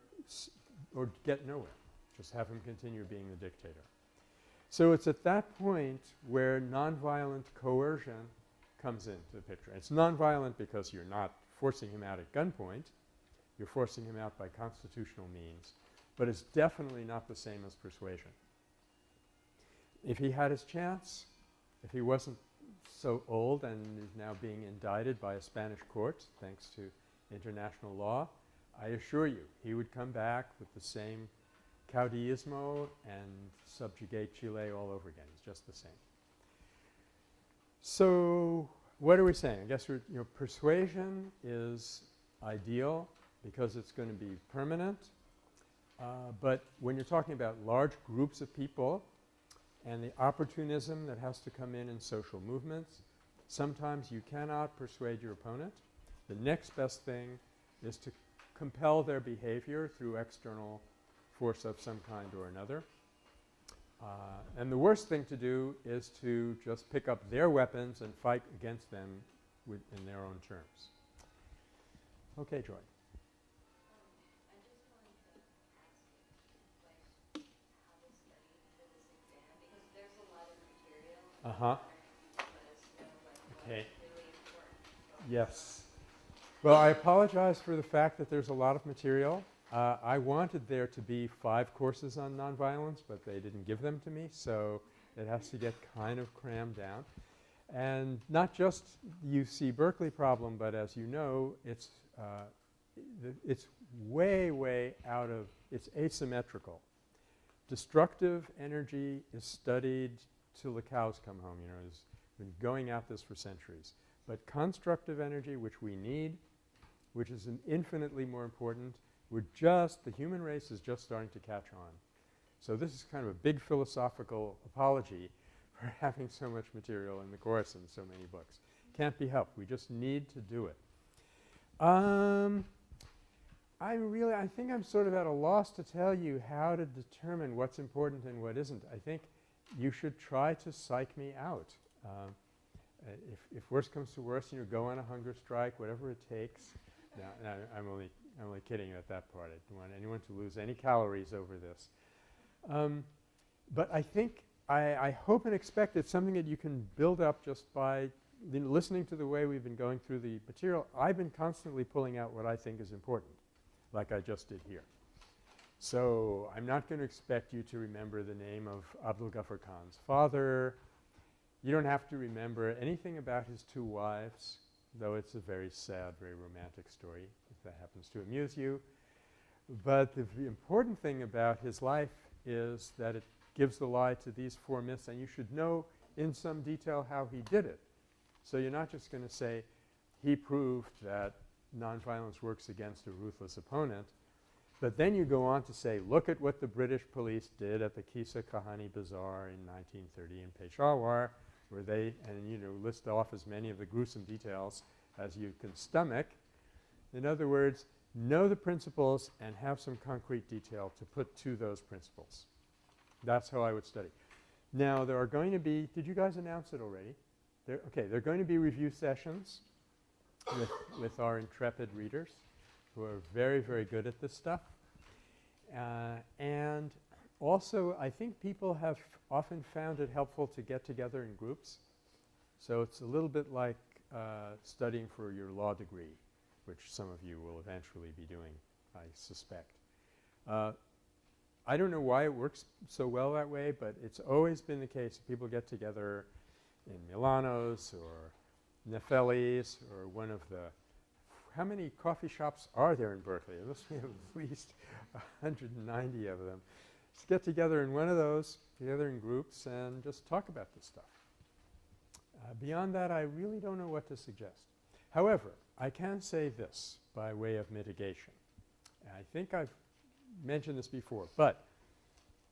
or get nowhere, just have him continue being the dictator. So it's at that point where nonviolent coercion comes into the picture. It's nonviolent because you're not forcing him out at gunpoint. You're forcing him out by constitutional means. But it's definitely not the same as persuasion. If he had his chance, if he wasn't so old and is now being indicted by a Spanish court thanks to international law, I assure you he would come back with the same caudillismo and subjugate Chile all over again. It's just the same. So what are we saying? I guess you know, persuasion is ideal because it's going to be permanent. Uh, but when you're talking about large groups of people and the opportunism that has to come in in social movements, sometimes you cannot persuade your opponent. The next best thing is to compel their behavior through external force of some kind or another. Uh, and the worst thing to do is to just pick up their weapons and fight against them in their own terms. Okay, Joy. Uh huh. Okay. Yes. Well, I apologize for the fact that there's a lot of material. Uh, I wanted there to be five courses on nonviolence, but they didn't give them to me, so it has to get kind of crammed down. And not just UC Berkeley problem, but as you know, it's, uh, it's way, way out of, it's asymmetrical. Destructive energy is studied till the cows come home, you know, has been going at this for centuries. But constructive energy, which we need, which is infinitely more important, we're just, the human race is just starting to catch on. So this is kind of a big philosophical apology for having so much material in the course and so many books. Can't be helped. We just need to do it. Um, I really, I think I'm sort of at a loss to tell you how to determine what's important and what isn't. I think you should try to psych me out. Um, if, if worse comes to worse, you know, go on a hunger strike, whatever it takes. no, no, I'm only, I'm only kidding at that part. I don't want anyone to lose any calories over this. Um, but I think, I, I hope and expect it's something that you can build up just by listening to the way we've been going through the material. I've been constantly pulling out what I think is important, like I just did here. So I'm not going to expect you to remember the name of Abdul Ghaffar Khan's father. You don't have to remember anything about his two wives, though it's a very sad, very romantic story, if that happens to amuse you. But the important thing about his life is that it gives the lie to these four myths, and you should know in some detail how he did it. So you're not just going to say he proved that nonviolence works against a ruthless opponent, but then you go on to say, look at what the British police did at the Qissa Khwani Bazaar in 1930 in Peshawar, where they and you know list off as many of the gruesome details as you can stomach. In other words, know the principles and have some concrete detail to put to those principles. That's how I would study. Now, there are going to be – did you guys announce it already? There, okay, there are going to be review sessions with, with our intrepid readers who are very, very good at this stuff. Uh, and also, I think people have often found it helpful to get together in groups. So it's a little bit like uh, studying for your law degree, which some of you will eventually be doing, I suspect. Uh, I don't know why it works so well that way, but it's always been the case. People get together in Milano's or Nefeli's or one of the how many coffee shops are there in Berkeley? There must be at least 190 of them. Just get together in one of those, together in groups, and just talk about this stuff. Uh, beyond that, I really don't know what to suggest. However, I can say this by way of mitigation. I think I've mentioned this before, but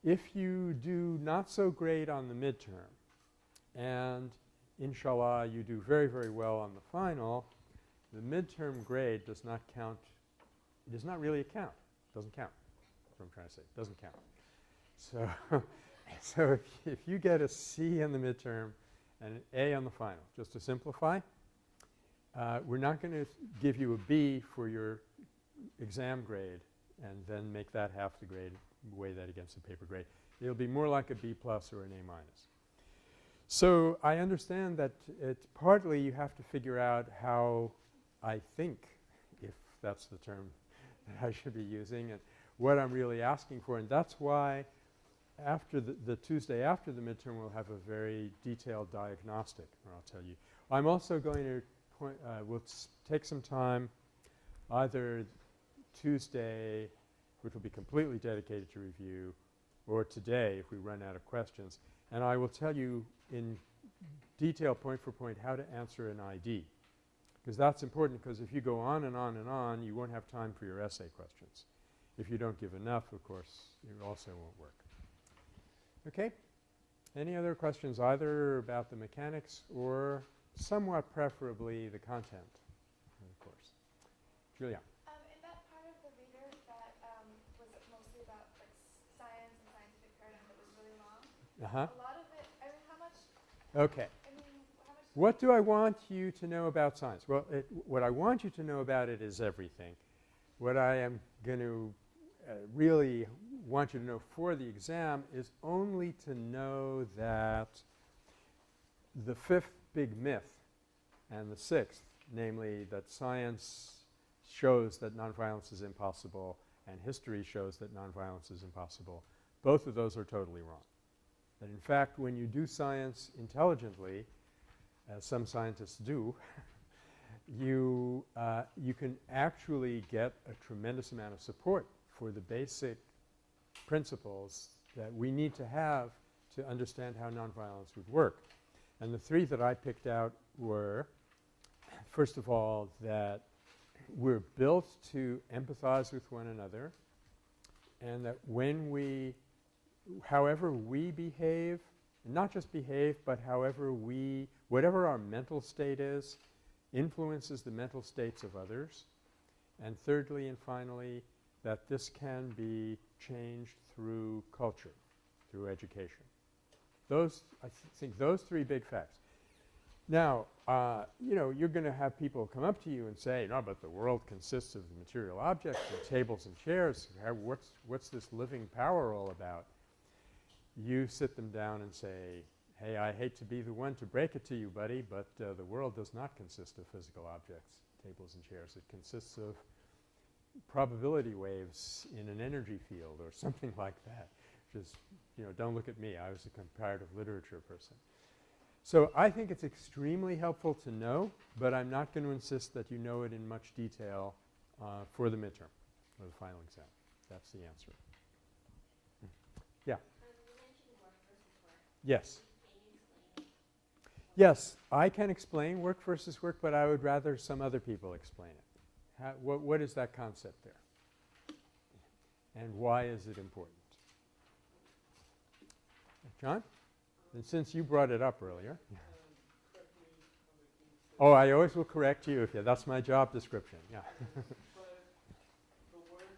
if you do not so great on the midterm and inshallah you do very, very well on the final, the midterm grade does not count – it does not really count. It doesn't count. That's what I'm trying to say. It doesn't count. So, so if, if you get a C in the midterm and an A on the final, just to simplify, uh, we're not going to give you a B for your exam grade and then make that half the grade, weigh that against the paper grade. It'll be more like a B plus or an A minus. So I understand that it's partly you have to figure out how I think, if that's the term that I should be using, and what I'm really asking for. And that's why after the, the Tuesday after the midterm we'll have a very detailed diagnostic, or I'll tell you. I'm also going to point uh, we'll take some time either Tuesday, which will be completely dedicated to review, or today if we run out of questions. And I will tell you in detail point for point how to answer an ID because that's important because if you go on and on and on, you won't have time for your essay questions. If you don't give enough, of course, it also won't work. Okay? Any other questions either about the mechanics or somewhat preferably the content of the course? Julia. Um, in that part of the reader that um, was mostly about like science and scientific paradigm that was really long, Uh-huh. a lot of it, I mean, how much, Okay. I mean, how much What do I want you to know about science? Well, it, what I want you to know about it is everything. What I am going to uh, really want you to know for the exam is only to know that the fifth big myth and the sixth, namely that science shows that nonviolence is impossible and history shows that nonviolence is impossible, both of those are totally wrong. That in fact, when you do science intelligently, as some scientists do, you, uh, you can actually get a tremendous amount of support for the basic principles that we need to have to understand how nonviolence would work. And the three that I picked out were, first of all, that we're built to empathize with one another and that when we – however we behave, not just behave, but however we – whatever our mental state is influences the mental states of others. And thirdly and finally, that this can be changed through culture, through education. Those – I th think those three big facts. Now, uh, you know, you're going to have people come up to you and say, no, but the world consists of material objects and tables and chairs. What's, what's this living power all about? You sit them down and say, hey, I hate to be the one to break it to you, buddy, but uh, the world does not consist of physical objects, tables and chairs. It consists of probability waves in an energy field or something like that. Just, you know, don't look at me. I was a comparative literature person. So I think it's extremely helpful to know, but I'm not going to insist that you know it in much detail uh, for the midterm or the final exam. That's the answer. Hmm. Yeah. Yes. Yes, I can explain work versus work, but I would rather some other people explain it. How, what, what is that concept there? And why is it important? John? And since you brought it up earlier. oh, I always will correct you. That's my job description. Yeah. but the work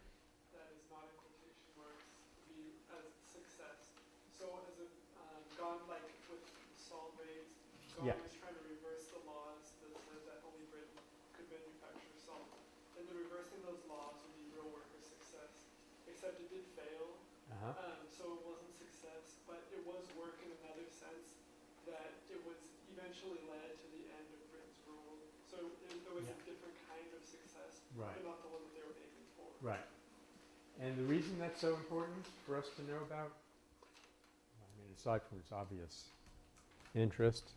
that is not in quotation marks be as success. So as a um, God, like with salt rates, God Yeah. was trying to reverse the laws that said that only Britain could manufacture salt. And the reversing those laws would be real work or success. Except it did fail, Uh-huh. um, so it wasn't success, but it was work in another sense that it was eventually led to the end of Britain's rule. So it, there was Yeah. a different kind of success, Right. but not the one that they were aiming for. Right. And the reason that's so important for us to know about, I mean, aside from its obvious interest,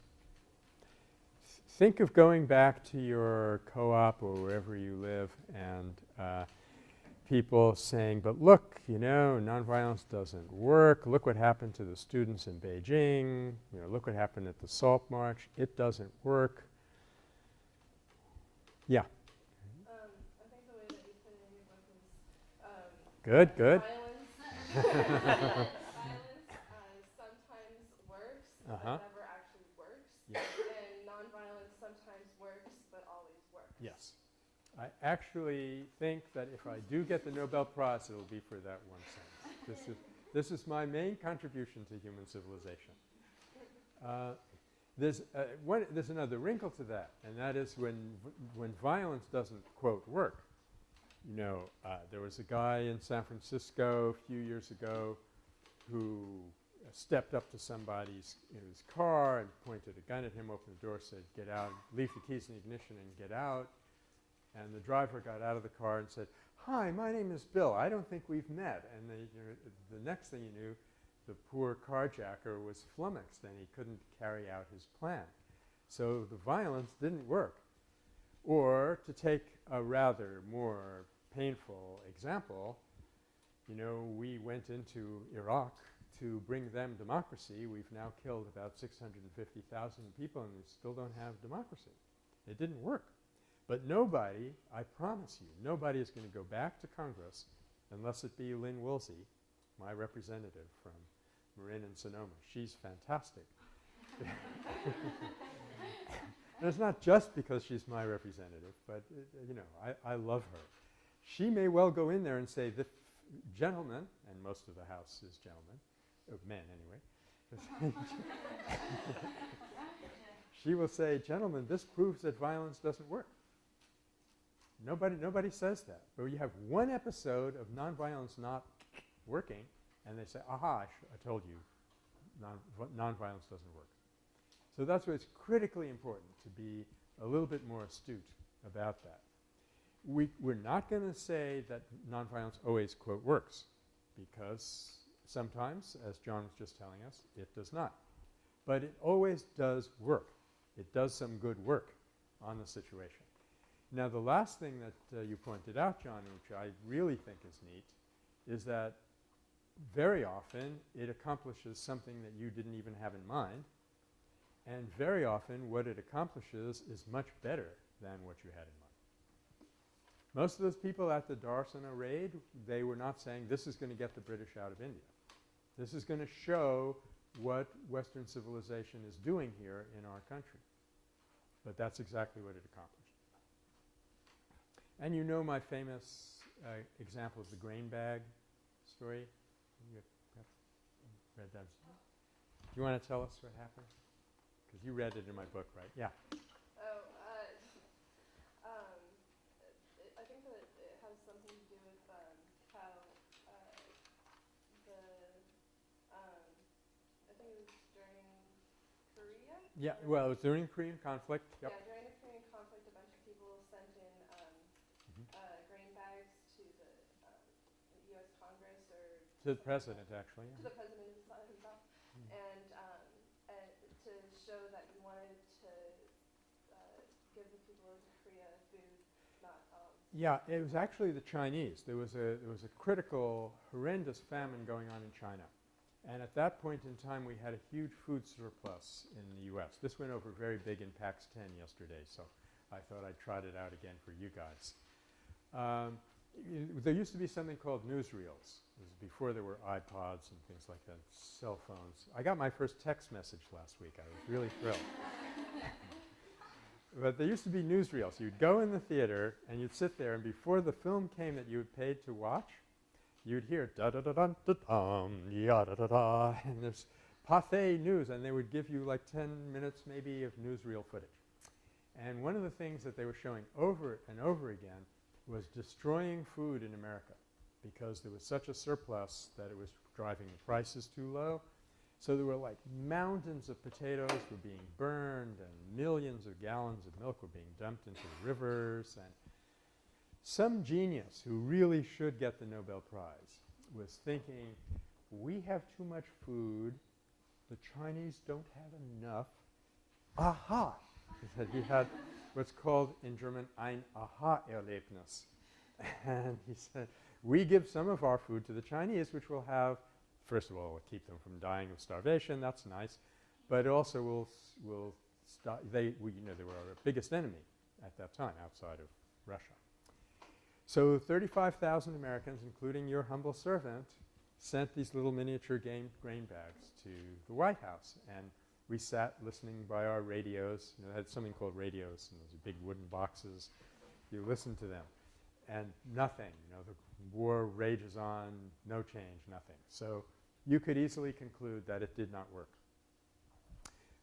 think of going back to your co-op or wherever you live and uh, people saying, but look, you know, nonviolence doesn't work. Look what happened to the students in Beijing. You know, look what happened at the Salt March. It doesn't work. Yeah, Um, I think the way that you put it in your book is, um, good, good. violence. uh, sometimes works, Uh-huh. but never actually works. Yeah. And nonviolence sometimes works, but always works. Yes. I actually think that if I do get the Nobel Prize, it'll be for that one sentence. This is, this is my main contribution to human civilization. Uh, there's, uh, one, there's another wrinkle to that, and that is when, when violence doesn't, quote, work. You know, uh, there was a guy in San Francisco a few years ago who stepped up to somebody's in his car and pointed a gun at him, opened the door, said, get out, leave the keys in the ignition and get out. And the driver got out of the car and said, hi, my name is Bill. I don't think we've met. And the, you know, the next thing you knew, the poor carjacker was flummoxed and he couldn't carry out his plan. So the violence didn't work. Or to take a rather more painful example, you know, we went into Iraq to bring them democracy. We've now killed about 650,000 people and we still don't have democracy. It didn't work. But nobody, I promise you, nobody is going to go back to Congress unless it be Lynn Woolsey, my representative from Marin and Sonoma. She's fantastic. and it's not just because she's my representative, but, uh, you know, I, I love her. She may well go in there and say, the gentlemen, and most of the House is gentlemen, men anyway, she will say, gentlemen, this proves that violence doesn't work. Nobody, nobody says that. But you have one episode of nonviolence not working, and they say, aha, I, I told you, non- nonviolence doesn't work. So that's why it's critically important to be a little bit more astute about that. We, we're not going to say that nonviolence always, quote, works, because sometimes, as John was just telling us, it does not. But it always does work. It does some good work on the situation. Now, the last thing that uh, you pointed out, John, which I really think is neat, is that very often it accomplishes something that you didn't even have in mind. And very often what it accomplishes is much better than what you had in mind. Most of those people at the Dharasana raid, they were not saying this is going to get the British out of India. This is going to show what Western civilization is doing here in our country. But that's exactly what it accomplished. And you know my famous uh, example of the grain bag story? You read that? Do you want to tell us what happened? because you read it in my book, right? Yeah. Oh, uh, um, it, I think that it has something to do with, um, how, uh, the, um, I think it was during Korea? Yeah, well, it was during the Korean conflict. Yep. Yeah, during the Korean conflict, a bunch of people sent in, um, Mhm. uh, grain bags to the, um, the US Congress or. To the something like president, actually. to the president himself, himself Mm. and, um, and to show that you wanted to uh, give the people of Korea food, not um, Yeah, it was actually the Chinese. There was a there was a critical, horrendous famine going on in China, and at that point in time, we had a huge food surplus in the U.S. This went over very big in PACS 10 yesterday, so I thought I'd trot it out again for you guys. Um, there used to be something called newsreels. It was before there were iPods and things like that, cell phones. I got my first text message last week. I was really thrilled. But there used to be newsreels. You'd go in the theater and you'd sit there, and before the film came that you had paid to watch, you'd hear da da da da da dum ya da da da, and there's Pathé News, and they would give you like 10 minutes maybe of newsreel footage. And one of the things that they were showing over and over again was destroying food in America because there was such a surplus that it was driving the prices too low. So there were like mountains of potatoes were being burned and millions of gallons of milk were being dumped into the rivers and some genius who really should get the Nobel Prize was thinking, we have too much food, the Chinese don't have enough. Aha! He said he had what's called in German ein Aha-Erlebnis. And he said, we give some of our food to the Chinese, which will have first of all, will keep them from dying of starvation. That's nice, but also will will. They, we, you know, they were our biggest enemy at that time outside of Russia. So 35,000 Americans, including your humble servant, sent these little miniature game grain bags to the White House, and we sat listening by our radios. You know, they had something called radios, and those big wooden boxes. You listen to them, and nothing. You know, the war rages on, no change, nothing. So you could easily conclude that it did not work.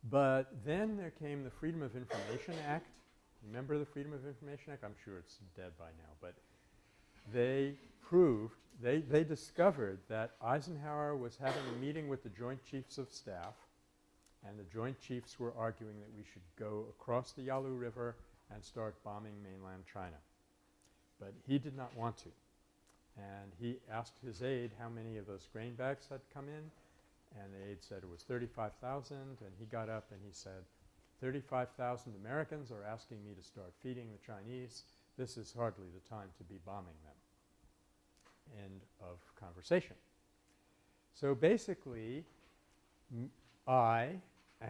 But then there came the Freedom of Information Act. Remember the Freedom of Information Act? I'm sure it's dead by now, but they proved, they, they discovered that Eisenhower was having a meeting with the Joint Chiefs of Staff, and the Joint Chiefs were arguing that we should go across the Yalu River and start bombing mainland China. But he did not want to. And he asked his aide how many of those grain bags had come in, and the aide said it was 35,000, and he got up and he said, 35,000 Americans are asking me to start feeding the Chinese. This is hardly the time to be bombing them. End of conversation. So basically, I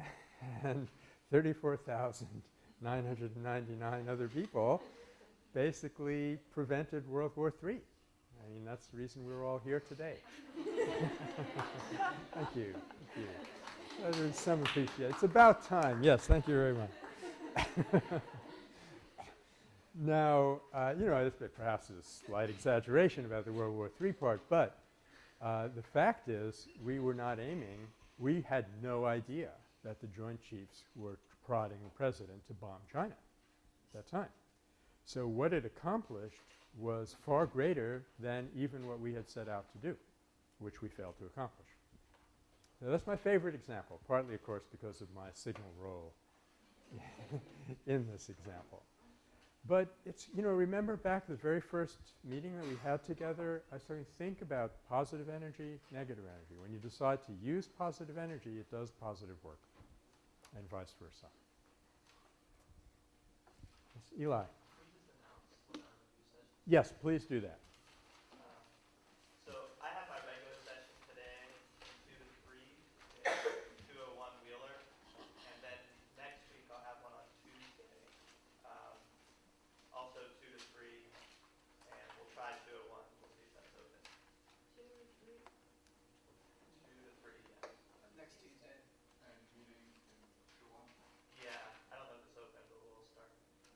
and 34,999 other people basically prevented World War III. I mean, that's the reason we're all here today. thank you. Thank you. There's some appreciation. It's about time. Yes, thank you very much. now, uh, you know, this perhaps is a slight exaggeration about the World War III part, but uh, the fact is we were not aiming, we had no idea that the Joint Chiefs were prodding the president to bomb China at that time. So what it accomplished was far greater than even what we had set out to do, which we failed to accomplish. So that's my favorite example, partly, of course, because of my signal role in this example. But it's, you know, remember back the very first meeting that we had together, I started to think about positive energy, negative energy. When you decide to use positive energy, it does positive work, and vice versa. Yes, Eli. Yes, please do that.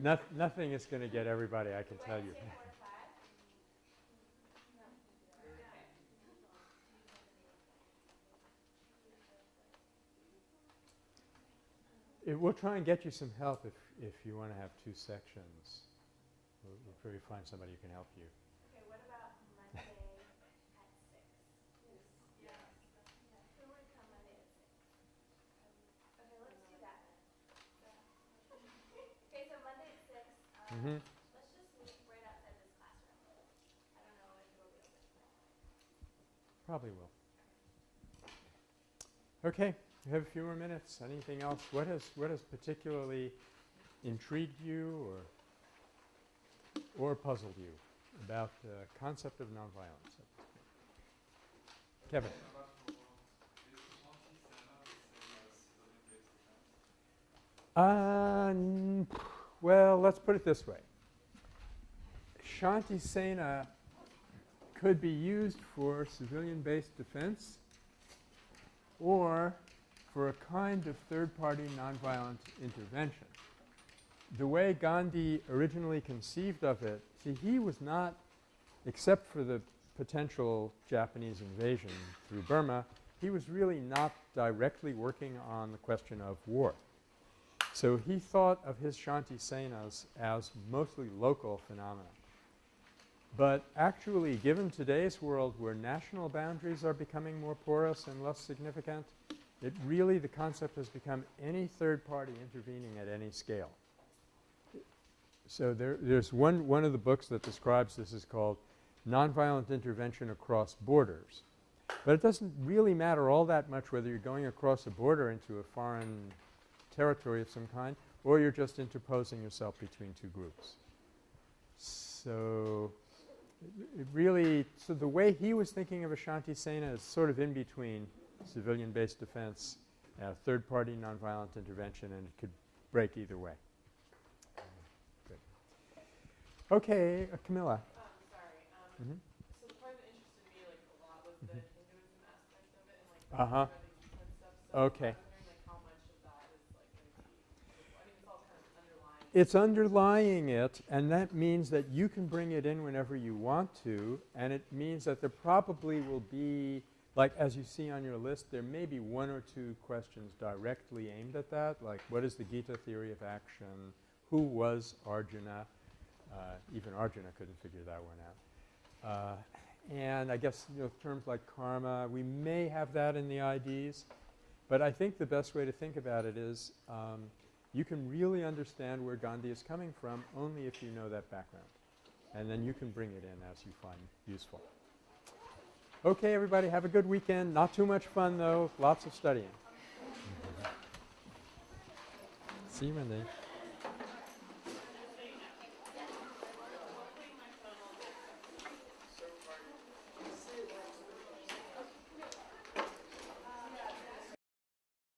Noth- nothing is going to get everybody, I can tell you. It, we'll try and get you some help if, if you want to have two sections. We'll, we'll probably find somebody who can help you. Okay, what about Monday at six? Yes. Who would come Monday at six? Okay, let's do that then. Okay, so Monday at six, um, Mm-hmm. let's just meet right outside this classroom. I don't know if it'll open. Probably will. Okay, we have a few more minutes. Anything else? What has, what has particularly intrigued you or, or puzzled you about the concept of nonviolence? Kevin? Uh, well, let's put it this way. Shanti Sena could be used for civilian-based defense or for a kind of third-party nonviolent intervention. The way Gandhi originally conceived of it, see, he was not, except for the potential Japanese invasion through Burma, he was really not directly working on the question of war. So he thought of his Shanti Senas as mostly local phenomena. But actually, given today's world where national boundaries are becoming more porous and less significant, it really, the concept has become any third party intervening at any scale. So there, there's one, one of the books that describes this is called Nonviolent Intervention Across Borders. But it doesn't really matter all that much whether you're going across a border into a foreign territory of some kind or you're just interposing yourself between two groups. So it really, so the way he was thinking of a Shanti Sena is sort of in between civilian-based defense, uh, third-party nonviolent intervention, and it could break either way. Good. Okay, uh, Camilla. Um, sorry, um, so the part that interested me like a lot was the It's underlying it, and that means that you can bring it in whenever you want to, and it means that there probably will be, like as you see on your list, there may be one or two questions directly aimed at that, like what is the Gita theory of action, who was Arjuna, uh, even Arjuna couldn't figure that one out. Uh, and I guess, you know, terms like karma, we may have that in the IDs, but I think the best way to think about it is um, you can really understand where Gandhi is coming from only if you know that background. And then you can bring it in as you find useful. Okay, everybody, have a good weekend. Not too much fun, though. Lots of studying. See you Monday.